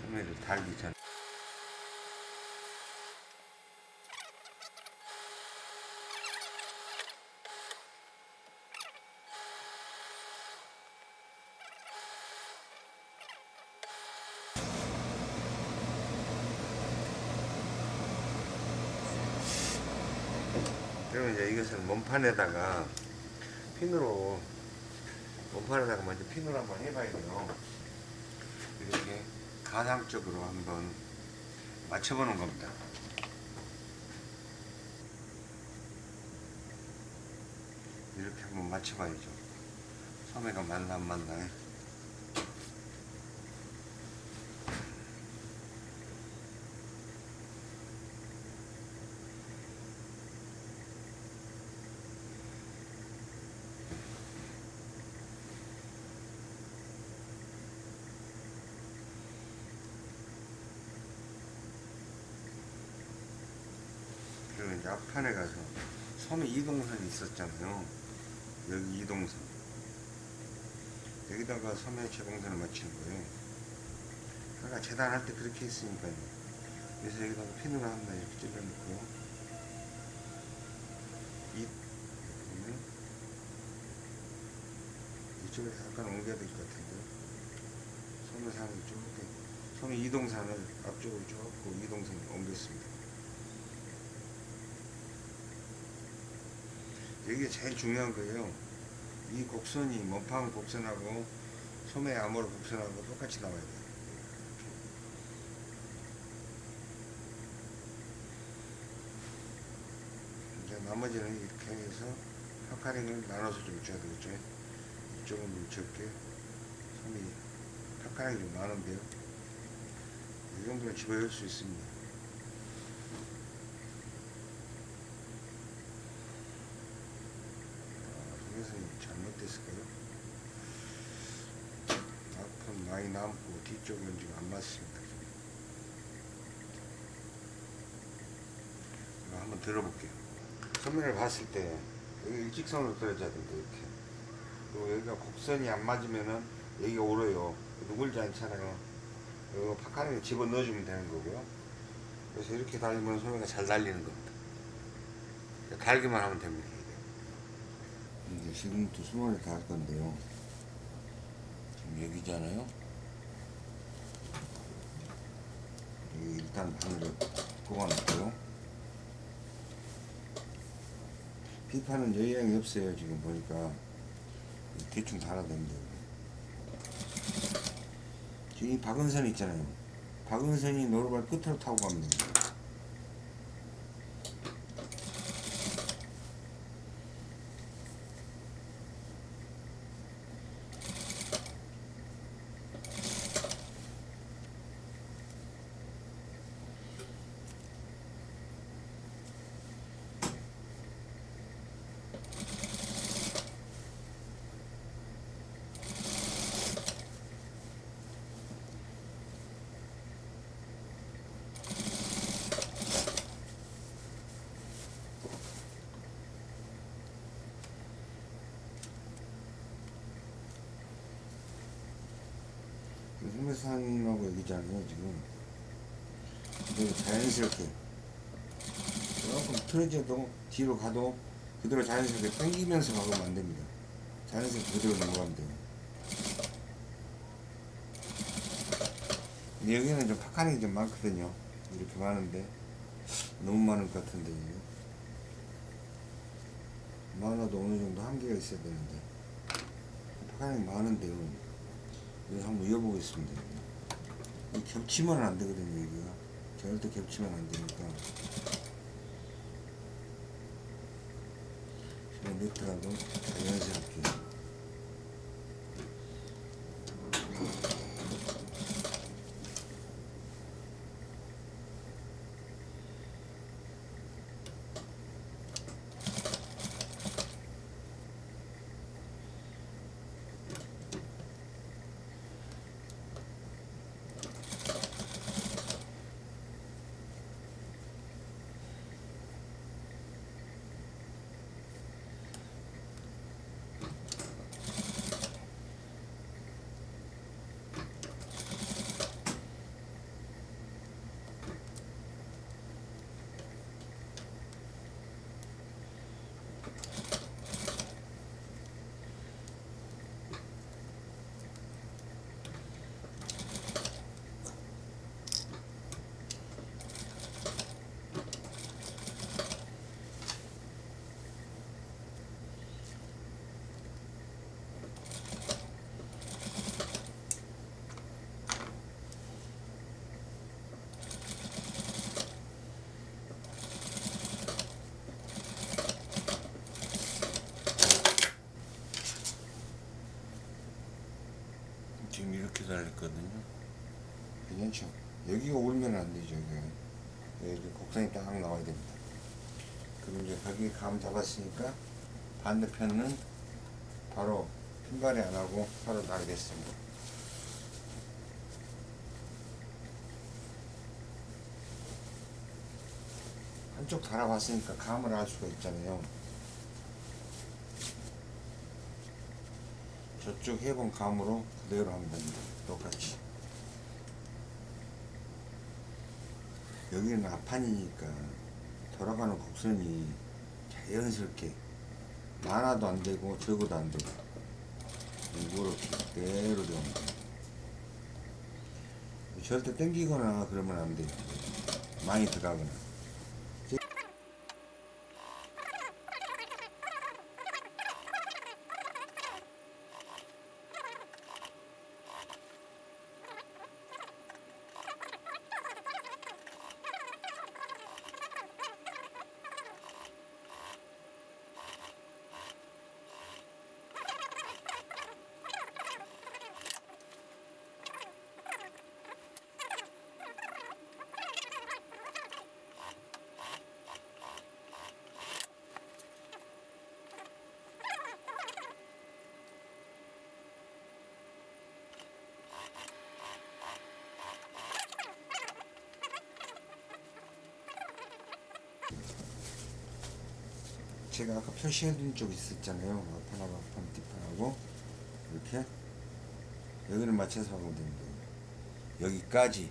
소매를 달기 전에 그러면 이제 이것을 몸판에다가 핀으로 몸판에다가 먼저 핀으로 한번 해봐야 돼요. 이렇게 가상적으로 한번 맞춰보는 겁니다. 이렇게 한번 맞춰봐야죠. 소매가 맞나. 그리고 앞판에 가서 섬에 이동선이 있었잖아요. 여기 이동선. 여기다가 섬에 제공선을 맞추는 거예요. 아까 재단할 때 그렇게 했으니까요. 그래서 여기다가 핀으로 한번 이렇게 찔러놓고 이 보면 이쪽에서 약간 옮겨야 될 것 같은데 섬의산을 이렇게 섬의 이동산을 앞쪽으로 쭉 이동선을 옮겼습니다. 이게 제일 중요한 거예요. 이 곡선이 몸판 곡선하고 소매 암호로 곡선하고 똑같이 나와야 돼요. 이제 나머지는 이렇게 해서 파카링을 나눠서 좀 줘야 되겠죠. 이쪽은 좀 적게, 섬이 파카링이 좀 많은데요. 이 정도면 집어넣을 수 있습니다. 동영상이 잘못됐을까요? 앞은 많이 남고 뒤쪽은 지금 안 맞습니다. 한번 들어볼게요. 소면을 봤을 때 여기 일직선으로 떨어져야 된다 이렇게. 그리고 여기가 곡선이 안 맞으면은 여기가 오르요. 누굴지 않잖아요. 이거 파카링에 집어 넣어주면 되는 거고요. 그래서 이렇게 달리면 소매가 잘 달리는 겁니다. 달기만 하면 됩니다. 이제 지금부터 수mon을 다 할 건데요. 지금 여기잖아요. 여기 일단 바늘을 꼽아놓고요. 피파는 여유양이 없어요. 지금 보니까 대충 됩니다. 지금 이 박은선 있잖아요. 박은선이 노루발 끝으로 타고 됩니다. 소매산하고 여기잖아요 지금. 그대로 자연스럽게. 조금 틀어져도 뒤로 가도 그대로 자연스럽게 당기면서 가면 안 됩니다. 자연스럽게 그대로 넘어가면 돼요. 여기는 좀 파카링이 좀 많거든요. 이렇게 많은데. 너무 많을 것 같은데 이게. 많아도 어느 정도 한계가 있어야 되는데. 파카링이 많은데요 이거 한번 이어보겠습니다. 이 겹치면 안 되거든요, 여기가. 절대 겹치면 안 되니까. 몇 미터라도 자연스럽게. 거죠 이게. 네, 이렇게 곡선이 딱 나와야 됩니다. 그럼 이제 거기 감 잡았으니까 반대편은 바로 핀발이 안 하고 바로 나게 됐습니다. 한쪽 달아봤으니까 감을 알 수가 있잖아요. 저쪽 해본 감으로 그대로 하면 됩니다. 똑같이 여기는 앞판이니까 돌아가는 곡선이 자연스럽게 많아도 안 되고 적어도 안 되고 이렇게 그대로 돼요. 절대 땡기거나 그러면 안 돼요. 많이 들어가거나. 제가 아까 표시해둔 쪽 있었잖아요. 앞판하고 앞판 뒷판하고 이렇게 여기를 맞춰서 하면 됩니다. 여기까지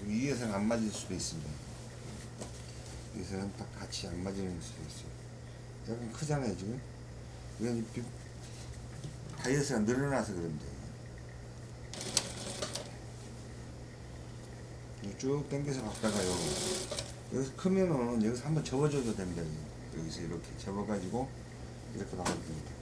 여기 위에서는 안 맞을 수도 있습니다. 여기서는 딱 같이 안 맞을 수도 있어요. 약간 크잖아요 지금. 이건 비- 다이어트가 늘어나서 그런데 쭉 당겨서 갔다가요. 여기서 크면은 여기서 한번 접어줘도 됩니다. 여기서 이렇게 접어가지고 이렇게 나가도 됩니다.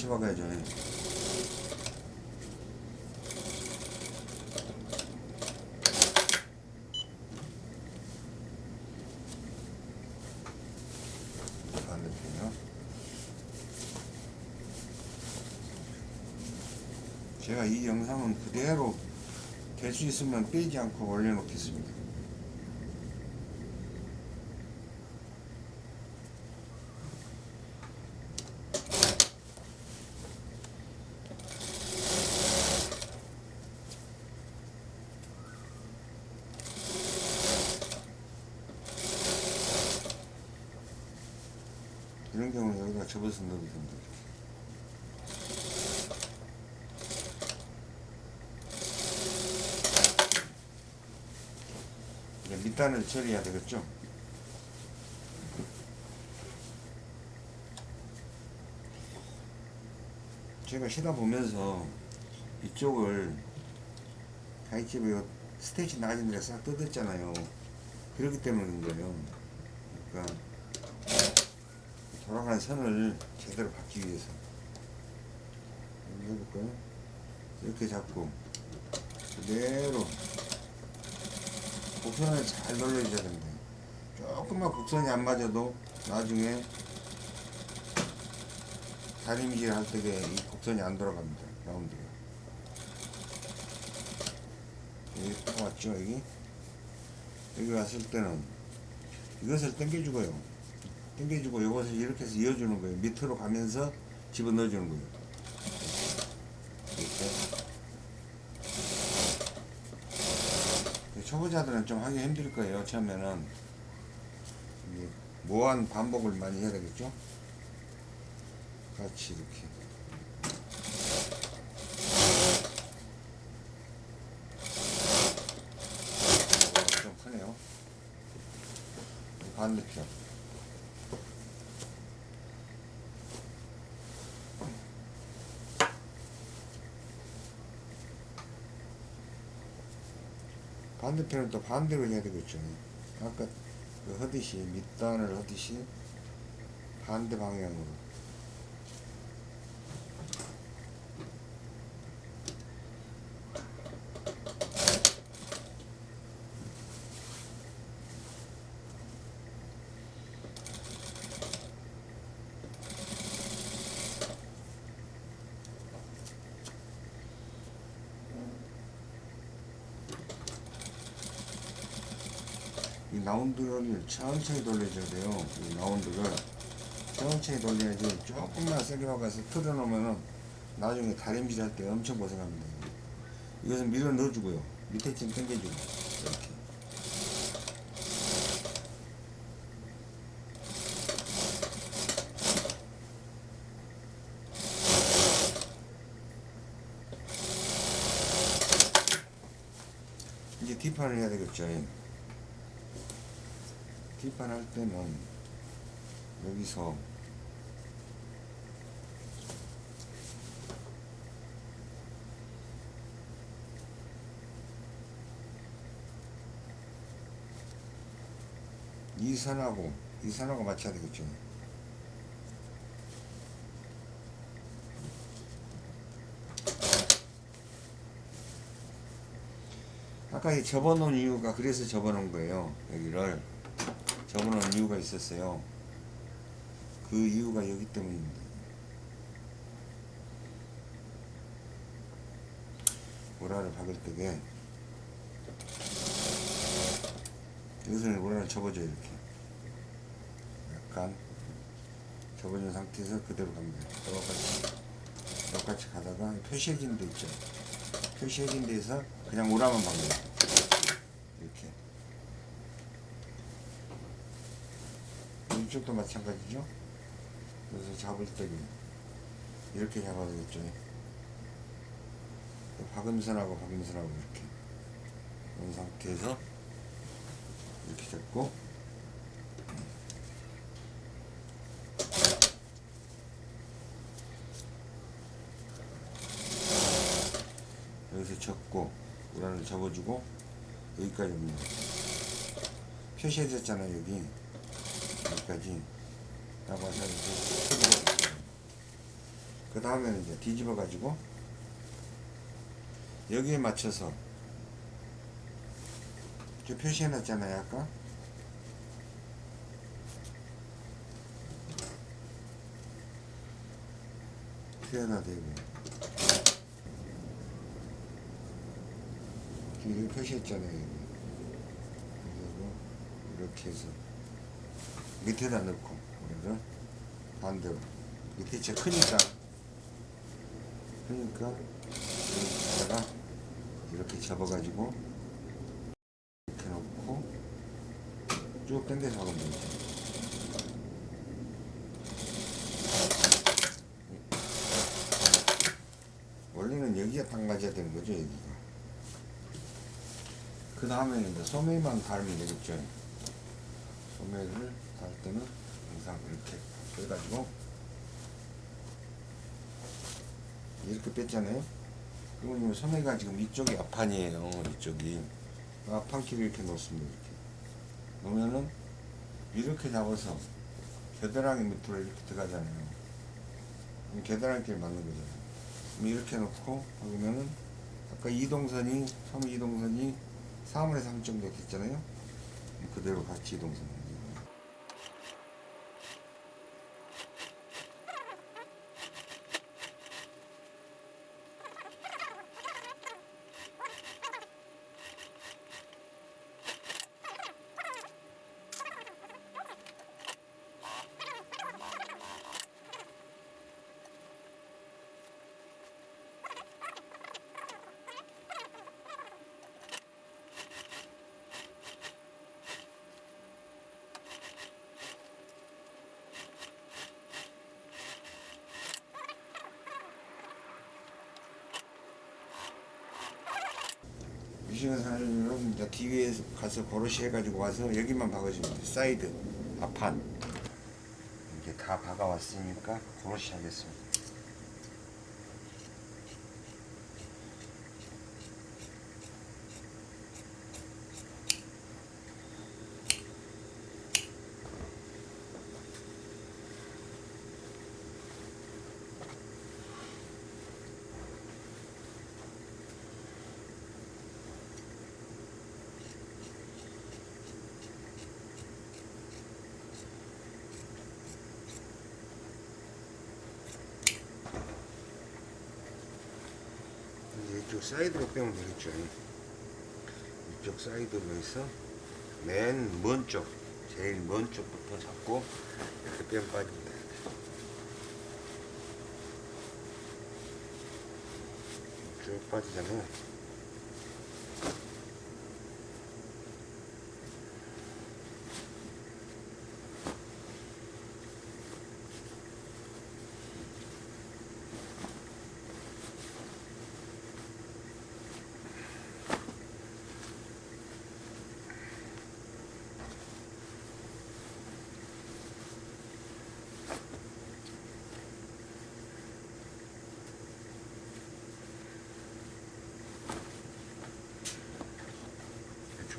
맞춰박아야죠. 예. 제가 이 영상은 그대로 될 수 있으면 빼지 않고 올려놓겠습니다. 이런 경우는 넣어도 됩니다. 이제 밑단을 처리해야 되겠죠? 제가 쉬다 보면서 이쪽을 가이집에 스테이지 낮은 데싹 뜯었잖아요. 그렇기 때문인 거예요. 그러니까 돌아가는 선을 제대로 받기 위해서. 한번 해볼까요? 이렇게 잡고 그대로 곡선을 잘 돌려줘야 됩니다. 조금만 곡선이 안 맞아도 나중에 다림질 할 때에 이 곡선이 안 돌아갑니다 라운드가 여기 딱 왔죠 여기? 여기 왔을 때는 이것을 당겨주고요 당겨주고 이것을 이렇게 해서 이어주는 거예요. 밑으로 가면서 집어넣어주는 거예요. 이렇게. 초보자들은 좀 하기 힘들 거예요. 처음에는 무한 반복을 많이 해야 되겠죠. 같이 이렇게. 어, 좀 크네요. 반대편. 반대편은 또 반대로 해야 되겠죠. 아까 그 하듯이 밑단을 하듯이 반대 방향으로 이 라운드를 천천히 돌려줘야 돼요. 이 라운드를 천천히 돌려야지 조금만 세게 박아서 틀어놓으면은 나중에 다림질 할 때 엄청 고생합니다. 이것은 밀어 넣어주고요. 밑에 좀 당겨주고 이렇게. 이제 뒷판을 해야 되겠죠. 뒷판 할 때는 여기서 이 선하고 이 선하고 맞춰야 되겠죠. 아까 이 접어놓은 이유가 그래서 접어놓은 거예요. 여기를 접어놓은 이유가 있었어요. 그 이유가 여기 때문입니다. 오라를 박을 때게 여기서 오라를 접어줘요 이렇게 약간 접어준 상태에서 그대로 갑니다. 똑같이 똑같이 가다가 표시해진 데 있죠. 표시해진 데에서 그냥 오라만 박는 이렇게 이쪽도 마찬가지죠. 그래서 잡을 때는 이렇게 잡아야 되겠죠. 박음선하고 박음선하고 이렇게 이런 상태에서 이렇게 잡고 여기서 접고 우란을 접어주고 여기까지 옵니다. 표시해졌잖아요 여기 여기 까지 딱 와서 이렇게 그 다음에는 이제 뒤집어 가지고 여기에 맞춰서 저 표시해 놨잖아요 아까 표현화 되고 뒤를 표시했잖아요 여기. 이렇게 해서 밑에다 넣고 우리를 반대로 밑에 진짜 크니까 그러니까 여기다가 이렇게 접어가지고 이렇게 놓고 쭉 당겨서 하면 되죠. 원래는 여기가 딱 맞아야 되는 거죠 여기가. 그 다음에는 이제 소매만 달면 되겠죠. 소매를 달 때는 항상 이렇게 빼가지고 이렇게 뺐잖아요. 그러면 이 소매가 지금 이쪽이 앞판이에요. 이쪽이 앞판키를 이렇게 놓습니다. 이렇게 놓으면은 이렇게 잡아서 겨드랑이 밑으로 이렇게 들어가잖아요. 그럼 겨드랑이끼리 맞는 거잖아요. 이렇게 놓고 그러면은 아까 이동선이 소매 이동선이 3분의 3 정도 됐잖아요. 그대로 같이 이동선. 미싱을 사려면 이제 가서 고로시 해가지고 와서 여기만 박아주면 돼. 사이드, 앞판. 이렇게 다 박아왔으니까 고로시 하겠습니다. 이쪽 사이드로 빼면 되겠죠. 이쪽 사이드로 해서 맨 먼 쪽, 제일 먼 쪽부터 잡고 이렇게 빼면 빠집니다. 쭉 빠지잖아요.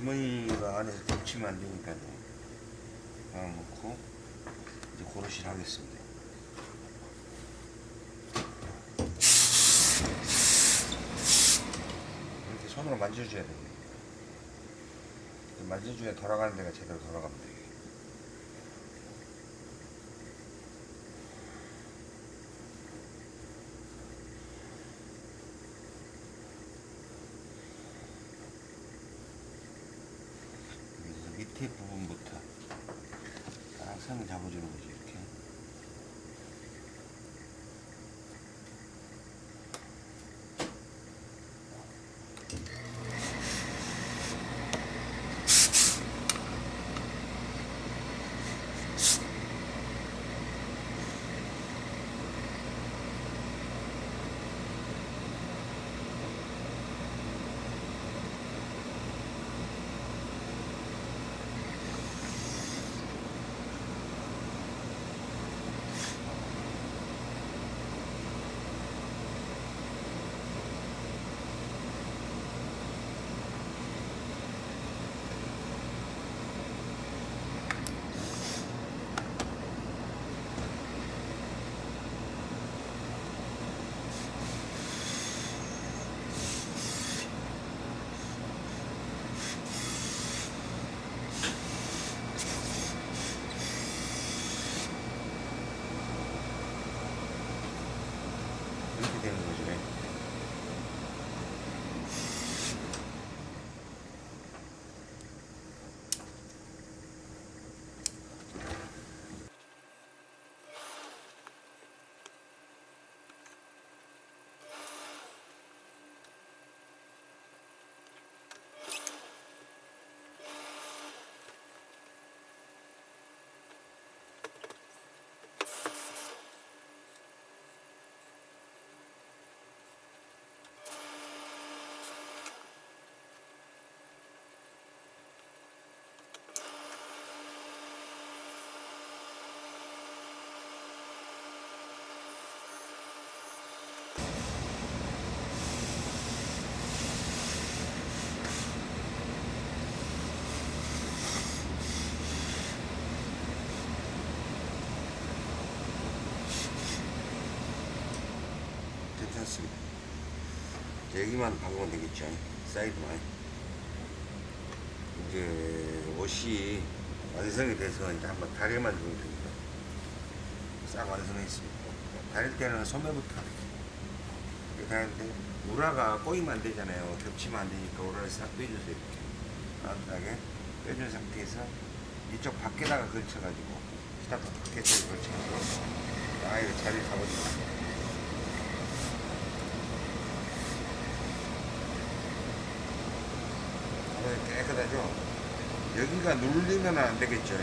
주머니가 안에서 겹치면 안 되니까요. 하나 놓고 이제 고르실 하겠습니다. 이렇게 손으로 만져줘야 됩니다. 만져줘야 돌아가는 데가 제대로 돌아갑니다. 여기만 박으면 되겠죠. 사이드만. 이제 옷이 완성이 돼서 이제 한번 다리만 주면 됩니다. 싹 완성해 있습니다. 다릴 때는 소매부터 이렇게. 하는데 우라가 꼬이면 안 되잖아요. 겹치면 안 되니까 우라를 싹 빼주세요 이렇게 따뜻하게 빼준 상태에서 이쪽 밖에다가 걸쳐가지고 스타트 밖에다가 걸쳐가지고 아이를 자리를 잡아주세요 네, 깨끗하죠? 여기가 눌리면 안 되겠죠.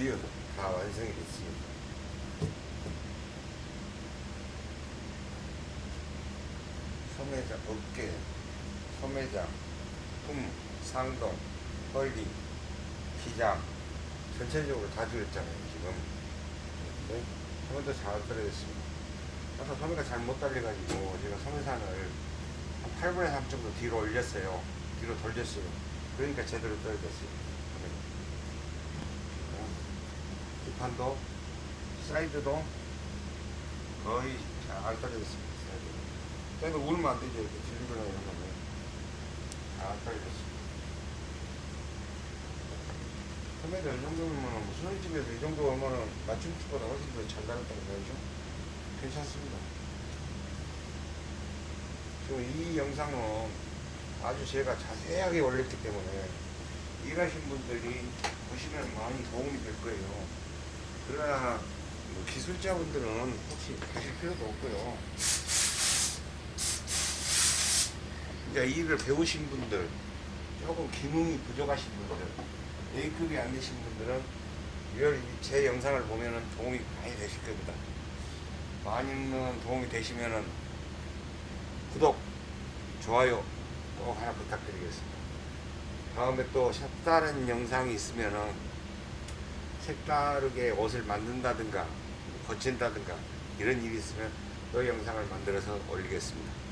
드디어 다 완성이 됐습니다. 소매장, 어깨, 소매장, 품, 상동, 헐리, 기장 전체적으로 다 들었잖아요 지금. 네? 소매도 잘 떨어졌습니다. 아까 소매가 잘 못 달려가지고 제가 소매산을 한 8분의 3 정도 뒤로 올렸어요. 뒤로 돌렸어요. 그러니까 제대로 떨어졌어요 소매가. 어, 뒷판도 사이드도 거의 잘 떨어졌습니다 사이드도 그래도 울면 안 되죠 이렇게 질리거나 이런 거는. 잘 떨어졌습니다. 소매도 이 정도면 뭐 수능집에서 이 정도 오면은 맞춤집보다 훨씬 더잘 나갔다는 거죠. 괜찮습니다. 지금 이 영상은 아주 제가 자세하게 올렸기 때문에 일하신 분들이 보시면 많이 도움이 될 거예요 그러나 뭐 기술자분들은 혹시 하실 필요도 없고요 이제 일을 배우신 분들 조금 기능이 부족하신 분들 A급이 안 되신 분들은 이걸 제 영상을 보면은 도움이 많이 되실 겁니다. 많이는 도움이 되시면은 구독, 좋아요 꼭 하나 부탁드리겠습니다. 다음에 또 색다른 영상이 있으면은 색다르게 옷을 만든다든가 거친다든가 이런 일이 있으면 또 영상을 만들어서 올리겠습니다.